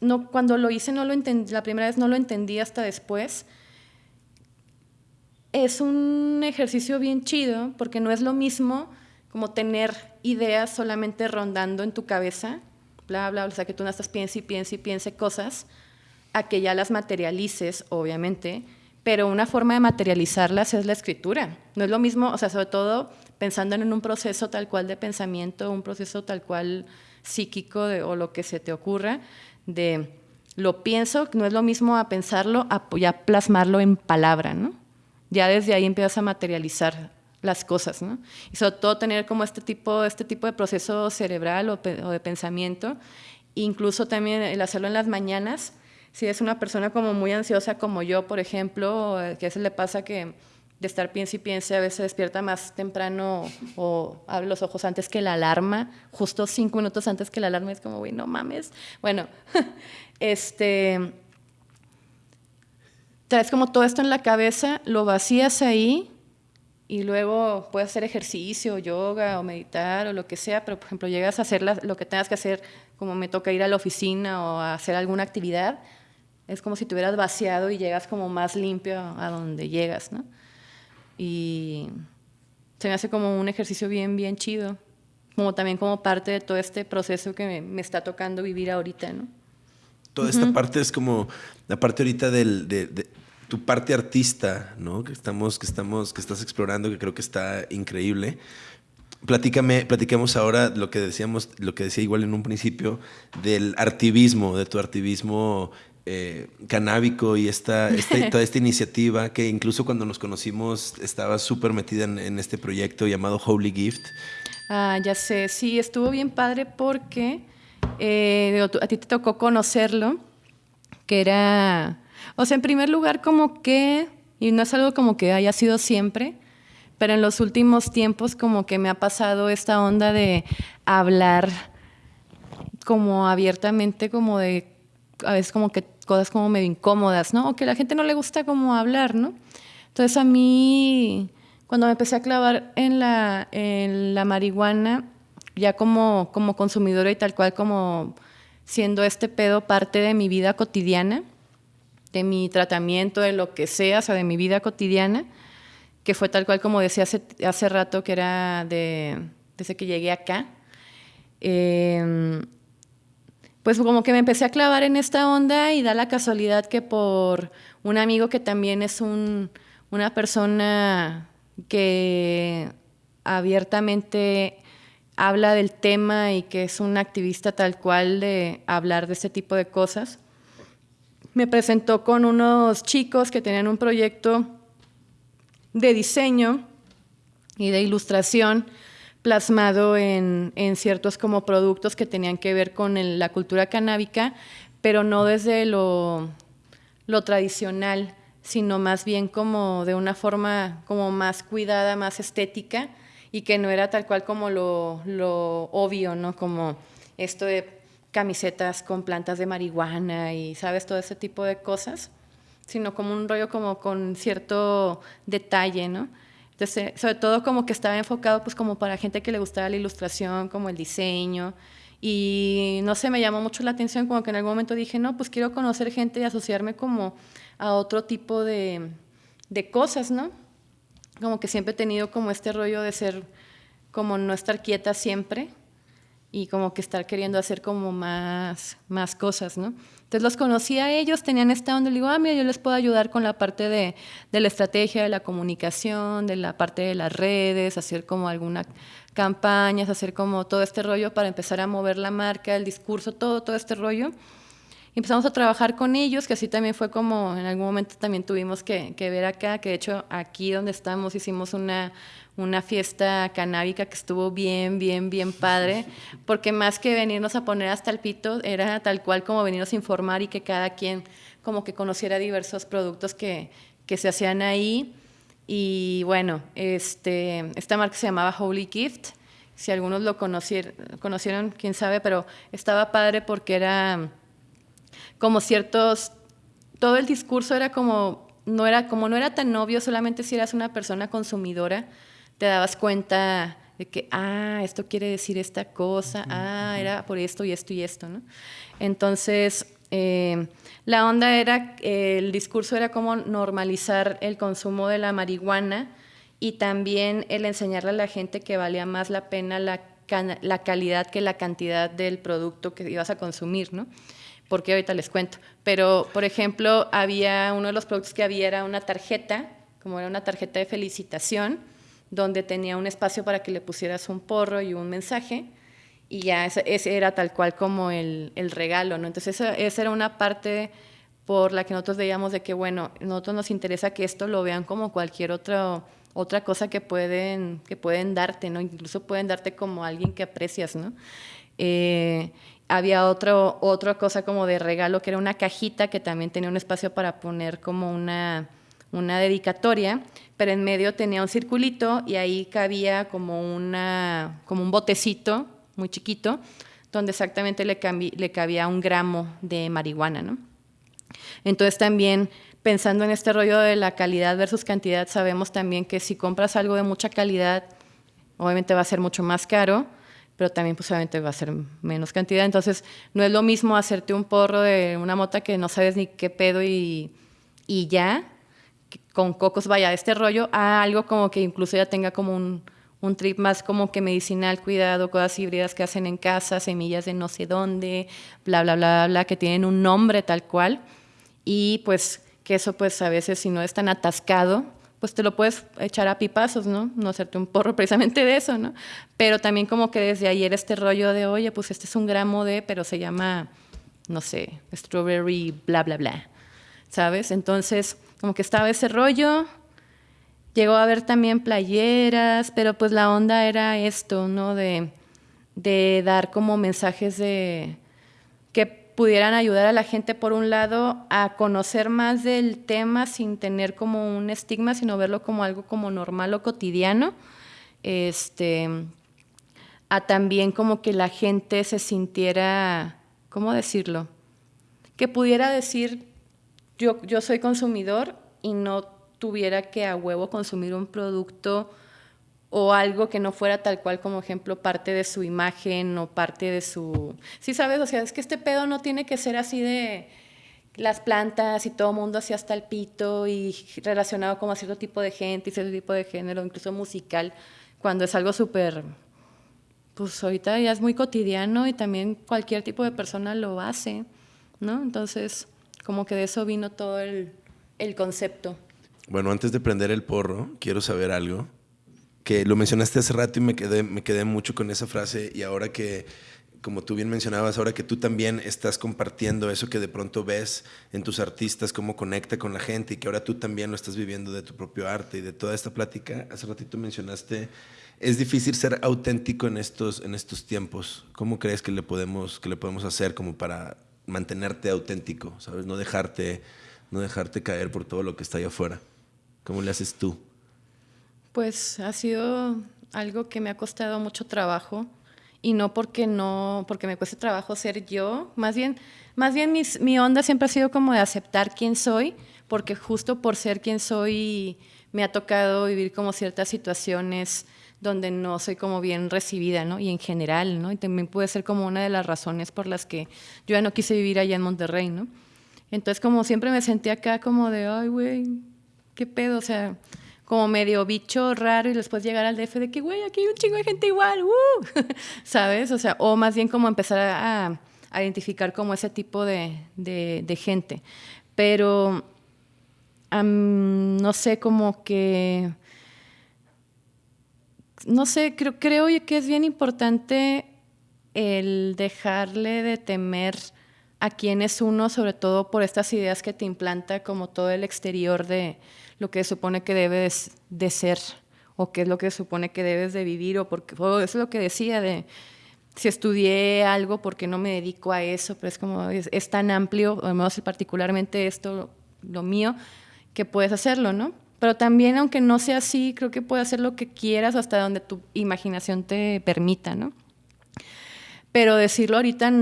no, cuando lo hice no lo entendí, la primera vez no lo entendí hasta después. Es un ejercicio bien chido porque no es lo mismo como tener ideas solamente rondando en tu cabeza, bla, bla, o sea, que tú no estás piense y piense y piense cosas, a que ya las materialices, obviamente, pero una forma de materializarlas es la escritura. No es lo mismo, o sea, sobre todo pensando en un proceso tal cual de pensamiento, un proceso tal cual psíquico o lo que se te ocurra, de lo pienso, no es lo mismo a pensarlo, a ya plasmarlo en palabra, ¿no? Ya desde ahí empiezas a materializar las cosas, ¿no? Y sobre todo tener como este tipo, este tipo de proceso cerebral o, de pensamiento, incluso también el hacerlo en las mañanas, si es una persona como muy ansiosa como yo, por ejemplo, que a le pasa que de estar piense y piense, a veces despierta más temprano o abre los ojos antes que la alarma, justo cinco minutos antes que la alarma, es como, güey, no mames. Bueno, <laughs> este, traes como todo esto en la cabeza, lo vacías ahí y luego puedes hacer ejercicio, yoga o meditar o lo que sea, pero por ejemplo llegas a hacer lo que tengas que hacer, como me toca ir a la oficina o a hacer alguna actividad, es como si te hubieras vaciado y llegas como más limpio a donde llegas, ¿no? Y se me hace como un ejercicio bien, bien chido, como también como parte de todo este proceso que me, está tocando vivir ahorita, ¿no? Toda esta parte es como la parte ahorita del, de, tu parte artista, ¿no? Que estamos, que estamos, que estás explorando, que creo que está increíble. Platícame, platicamos ahora lo que decíamos, lo que decía igual en un principio, del artivismo, de tu artivismo eh, canábico y esta, <laughs> toda esta iniciativa que incluso cuando nos conocimos estaba súper metida en, este proyecto llamado Holy Gift. Ah, ya sé, sí, estuvo bien padre porque eh, a ti te tocó conocerlo, que era, o sea, en primer lugar como que, y no es algo como que haya sido siempre, pero en los últimos tiempos como que me ha pasado esta onda de hablar como abiertamente, como de, a veces como que cosas como medio incómodas, ¿no? O que a la gente no le gusta como hablar, ¿no? Entonces a mí, cuando me empecé a clavar en la, en la marihuana, ya como, como consumidora y tal cual como siendo este pedo parte de mi vida cotidiana, de mi tratamiento, de lo que sea, o sea, de mi vida cotidiana, que fue tal cual como decía hace, hace rato, que era de, desde que llegué acá. Eh, pues como que me empecé a clavar en esta onda y da la casualidad que por un amigo que también es un, una persona que abiertamente habla del tema y que es un activista tal cual de hablar de este tipo de cosas. Me presentó con unos chicos que tenían un proyecto de diseño y de ilustración plasmado en, ciertos como productos que tenían que ver con la cultura canábica, pero no desde lo, lo tradicional, sino más bien como de una forma como más cuidada, más estética y que no era tal cual como lo, lo obvio, ¿no? Como esto de camisetas con plantas de marihuana y, ¿sabes? Todo ese tipo de cosas, sino como un rollo como con cierto detalle, ¿no? Entonces, sobre todo como que estaba enfocado pues como para gente que le gustaba la ilustración, como el diseño, y no sé, me llamó mucho la atención, como que en algún momento dije, no, pues quiero conocer gente y asociarme como a otro tipo de, de cosas, ¿no? Como que siempre he tenido como este rollo de ser, como no estar quieta siempre y como que estar queriendo hacer como más, más cosas, ¿no? Entonces los conocí a ellos, tenían esta onda, le digo, ah, mira, yo les puedo ayudar con la parte de, de la estrategia, de la comunicación, de la parte de las redes, hacer como algunas campañas, hacer como todo este rollo para empezar a mover la marca, el discurso, todo, todo este rollo empezamos a trabajar con ellos, que así también fue como en algún momento también tuvimos que, ver acá, que de hecho aquí donde estamos hicimos una, una fiesta canábica que estuvo bien, bien, bien padre, porque más que venirnos a poner hasta el pito, era tal cual como venirnos a informar y que cada quien como que conociera diversos productos que, que se hacían ahí. Y bueno, este, esta marca se llamaba Holy Gift. Si algunos lo conocieron, conocieron, quién sabe, pero estaba padre porque era como ciertos, todo el discurso era como, no era, como no era tan obvio, solamente si eras una persona consumidora, te dabas cuenta de que, ah, esto quiere decir esta cosa, ah, era por esto y esto y esto, ¿no? Entonces, eh, la onda era, el discurso era como normalizar el consumo de la marihuana y también el enseñarle a la gente que valía más la pena la, la calidad que la cantidad del producto que ibas a consumir, ¿no? porque ahorita les cuento. Pero, por ejemplo, había uno de los productos que había era una tarjeta, como era una tarjeta de felicitación, donde tenía un espacio para que le pusieras un porro y un mensaje, y ya ese, era tal cual como el, el regalo, ¿no? Entonces, esa, esa, era una parte por la que nosotros veíamos de que, bueno, nosotros nos interesa que esto lo vean como cualquier otro, otra cosa que pueden, que pueden darte, ¿no? Incluso pueden darte como alguien que aprecias, ¿no? Eh, había otro, otra cosa como de regalo, que era una cajita que también tenía un espacio para poner como una, una dedicatoria, pero en medio tenía un circulito y ahí cabía como, una, como un botecito muy chiquito, donde exactamente le, le cabía un gramo de marihuana. ¿no? Entonces también pensando en este rollo de la calidad versus cantidad, sabemos también que si compras algo de mucha calidad, obviamente va a ser mucho más caro, pero también pues obviamente va a ser menos cantidad. Entonces, no es lo mismo hacerte un porro de una mota que no sabes ni qué pedo y, y ya, con cocos, vaya, este rollo, a algo como que incluso ya tenga como un, un trip más como que medicinal, cuidado, cosas híbridas que hacen en casa, semillas de no sé dónde, bla, bla, bla, bla, que tienen un nombre tal cual. Y pues que eso pues a veces si no es tan atascado, pues te lo puedes echar a pipazos, ¿no? No hacerte un porro precisamente de eso, ¿no? Pero también como que desde ayer este rollo de, oye, pues este es un gramo de, pero se llama, no sé, strawberry, bla, bla, bla, ¿sabes? Entonces, como que estaba ese rollo, llegó a haber también playeras, pero pues la onda era esto, ¿no? De, de dar como mensajes de que pudieran ayudar a la gente, por un lado, a conocer más del tema sin tener como un estigma, sino verlo como algo como normal o cotidiano. Este, a también como que la gente se sintiera, ¿cómo decirlo? Que pudiera decir, yo, yo soy consumidor y no tuviera que a huevo consumir un producto o algo que no fuera tal cual como ejemplo parte de su imagen o parte de su... Sí, sabes, o sea, es que este pedo no tiene que ser así de las plantas y todo mundo así hasta el pito y relacionado como a cierto tipo de gente y cierto tipo de género, incluso musical, cuando es algo súper, pues ahorita ya es muy cotidiano y también cualquier tipo de persona lo hace, ¿no? Entonces, como que de eso vino todo el, el concepto. Bueno, antes de prender el porro, quiero saber algo que lo mencionaste hace rato y me quedé, me quedé mucho con esa frase y ahora que, como tú bien mencionabas, ahora que tú también estás compartiendo eso que de pronto ves en tus artistas, cómo conecta con la gente y que ahora tú también lo estás viviendo de tu propio arte y de toda esta plática, hace ratito mencionaste, es difícil ser auténtico en estos, en estos tiempos. ¿Cómo crees que le, podemos, que le podemos hacer como para mantenerte auténtico, ¿sabes? No dejarte, no dejarte caer por todo lo que está allá afuera. ¿Cómo le haces tú? Pues ha sido algo que me ha costado mucho trabajo y no porque no porque me cueste trabajo ser yo, más bien más bien mi onda siempre ha sido como de aceptar quién soy, porque justo por ser quien soy me ha tocado vivir como ciertas situaciones donde no soy como bien recibida, ¿no? Y en general, ¿no? Y también puede ser como una de las razones por las que yo ya no quise vivir allá en Monterrey, ¿no? Entonces como siempre me sentí acá como de, ay, güey, qué pedo, o sea, como medio bicho raro y después llegar al DF de que, güey, aquí hay un chingo de gente igual, uh", <laughs> ¿sabes? O sea, o más bien como empezar a, identificar como ese tipo de, gente. Pero, no sé, como que, no sé, creo, creo que es bien importante el dejarle de temer a quién es uno, sobre todo por estas ideas que te implanta como todo el exterior de lo que supone que debes de ser o qué es lo que supone que debes de vivir o porque eso es lo que decía de si estudié algo porque no me dedico a eso, pero es como es, tan amplio, o menos particularmente esto lo mío, que puedes hacerlo, ¿no? Pero también aunque no sea así, creo que puedes hacer lo que quieras hasta donde tu imaginación te permita, ¿no? Pero decirlo ahorita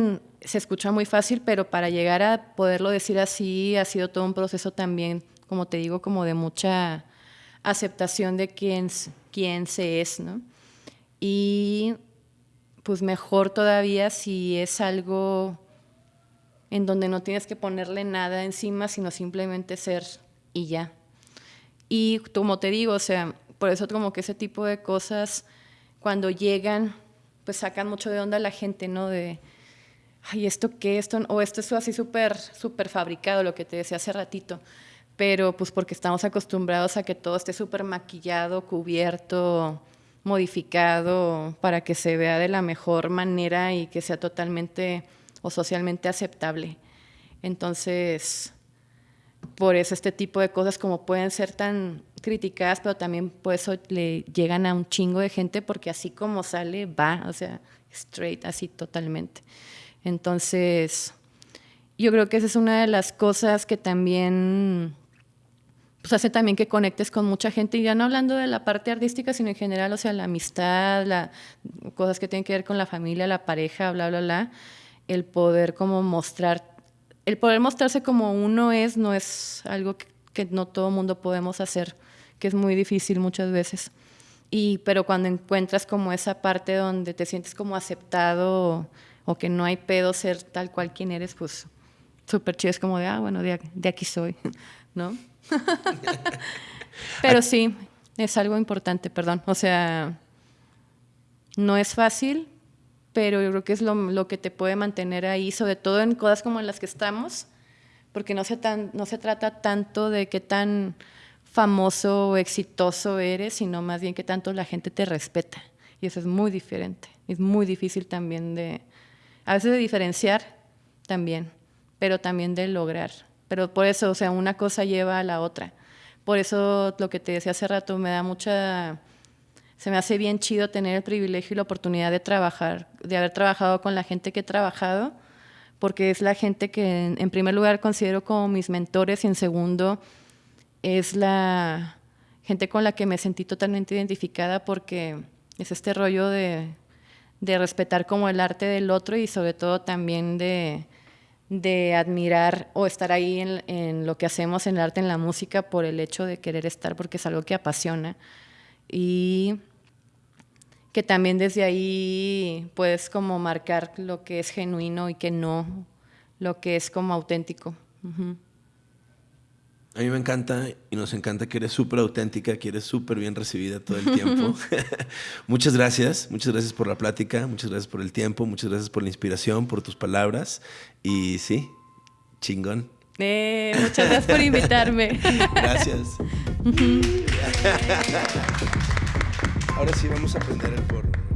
se escucha muy fácil, pero para llegar a poderlo decir así ha sido todo un proceso también como te digo, como de mucha aceptación de quién, quién se es, ¿no? Y pues mejor todavía si es algo en donde no tienes que ponerle nada encima, sino simplemente ser y ya. Y como te digo, o sea, por eso como que ese tipo de cosas, cuando llegan, pues sacan mucho de onda a la gente, ¿no? De, ay, ¿esto qué? Esto, o esto es así súper, súper fabricado, lo que te decía hace ratito pero pues porque estamos acostumbrados a que todo esté súper maquillado, cubierto, modificado, para que se vea de la mejor manera y que sea totalmente o socialmente aceptable. Entonces, por eso este tipo de cosas como pueden ser tan criticadas, pero también por eso le llegan a un chingo de gente porque así como sale, va, o sea, straight, así totalmente. Entonces, yo creo que esa es una de las cosas que también pues hace también que conectes con mucha gente, y ya no hablando de la parte artística, sino en general, o sea, la amistad, la, cosas que tienen que ver con la familia, la pareja, bla, bla, bla, el poder como mostrar, el poder mostrarse como uno es, no es algo que, no todo mundo podemos hacer, que es muy difícil muchas veces. Y, pero cuando encuentras como esa parte donde te sientes como aceptado o, que no hay pedo ser tal cual quien eres, pues súper chido, es como de, ah, bueno, de, de aquí soy, <laughs> ¿no? <laughs> Pero sí, es algo importante, perdón. O sea, no es fácil, pero yo creo que es lo, que te puede mantener ahí, sobre todo en cosas como en las que estamos, porque no se, no se trata tanto de qué tan famoso o exitoso eres, sino más bien que tanto la gente te respeta. Y eso es muy diferente. Es muy difícil también de, a veces de diferenciar también, pero también de lograr. Pero por eso, o sea, una cosa lleva a la otra. Por eso lo que te decía hace rato me da mucha se me hace bien chido tener el privilegio y la oportunidad de trabajar, de haber trabajado con la gente que he trabajado, porque es la gente que en, primer lugar considero como mis mentores y en segundo es la gente con la que me sentí totalmente identificada porque es este rollo de, de respetar como el arte del otro y sobre todo también de, de admirar o estar ahí en, lo que hacemos en el arte, en la música, por el hecho de querer estar, porque es algo que apasiona. Y que también desde ahí puedes como marcar lo que es genuino y que no, lo que es como auténtico. A mí me encanta y nos encanta que eres súper auténtica, que eres súper bien recibida todo el tiempo. <laughs> <laughs> muchas gracias, muchas gracias por la plática, muchas gracias por el tiempo, muchas gracias por la inspiración, por tus palabras. Y sí, chingón. Eh, muchas gracias por invitarme. <laughs> gracias. Ahora sí vamos a prender el forro.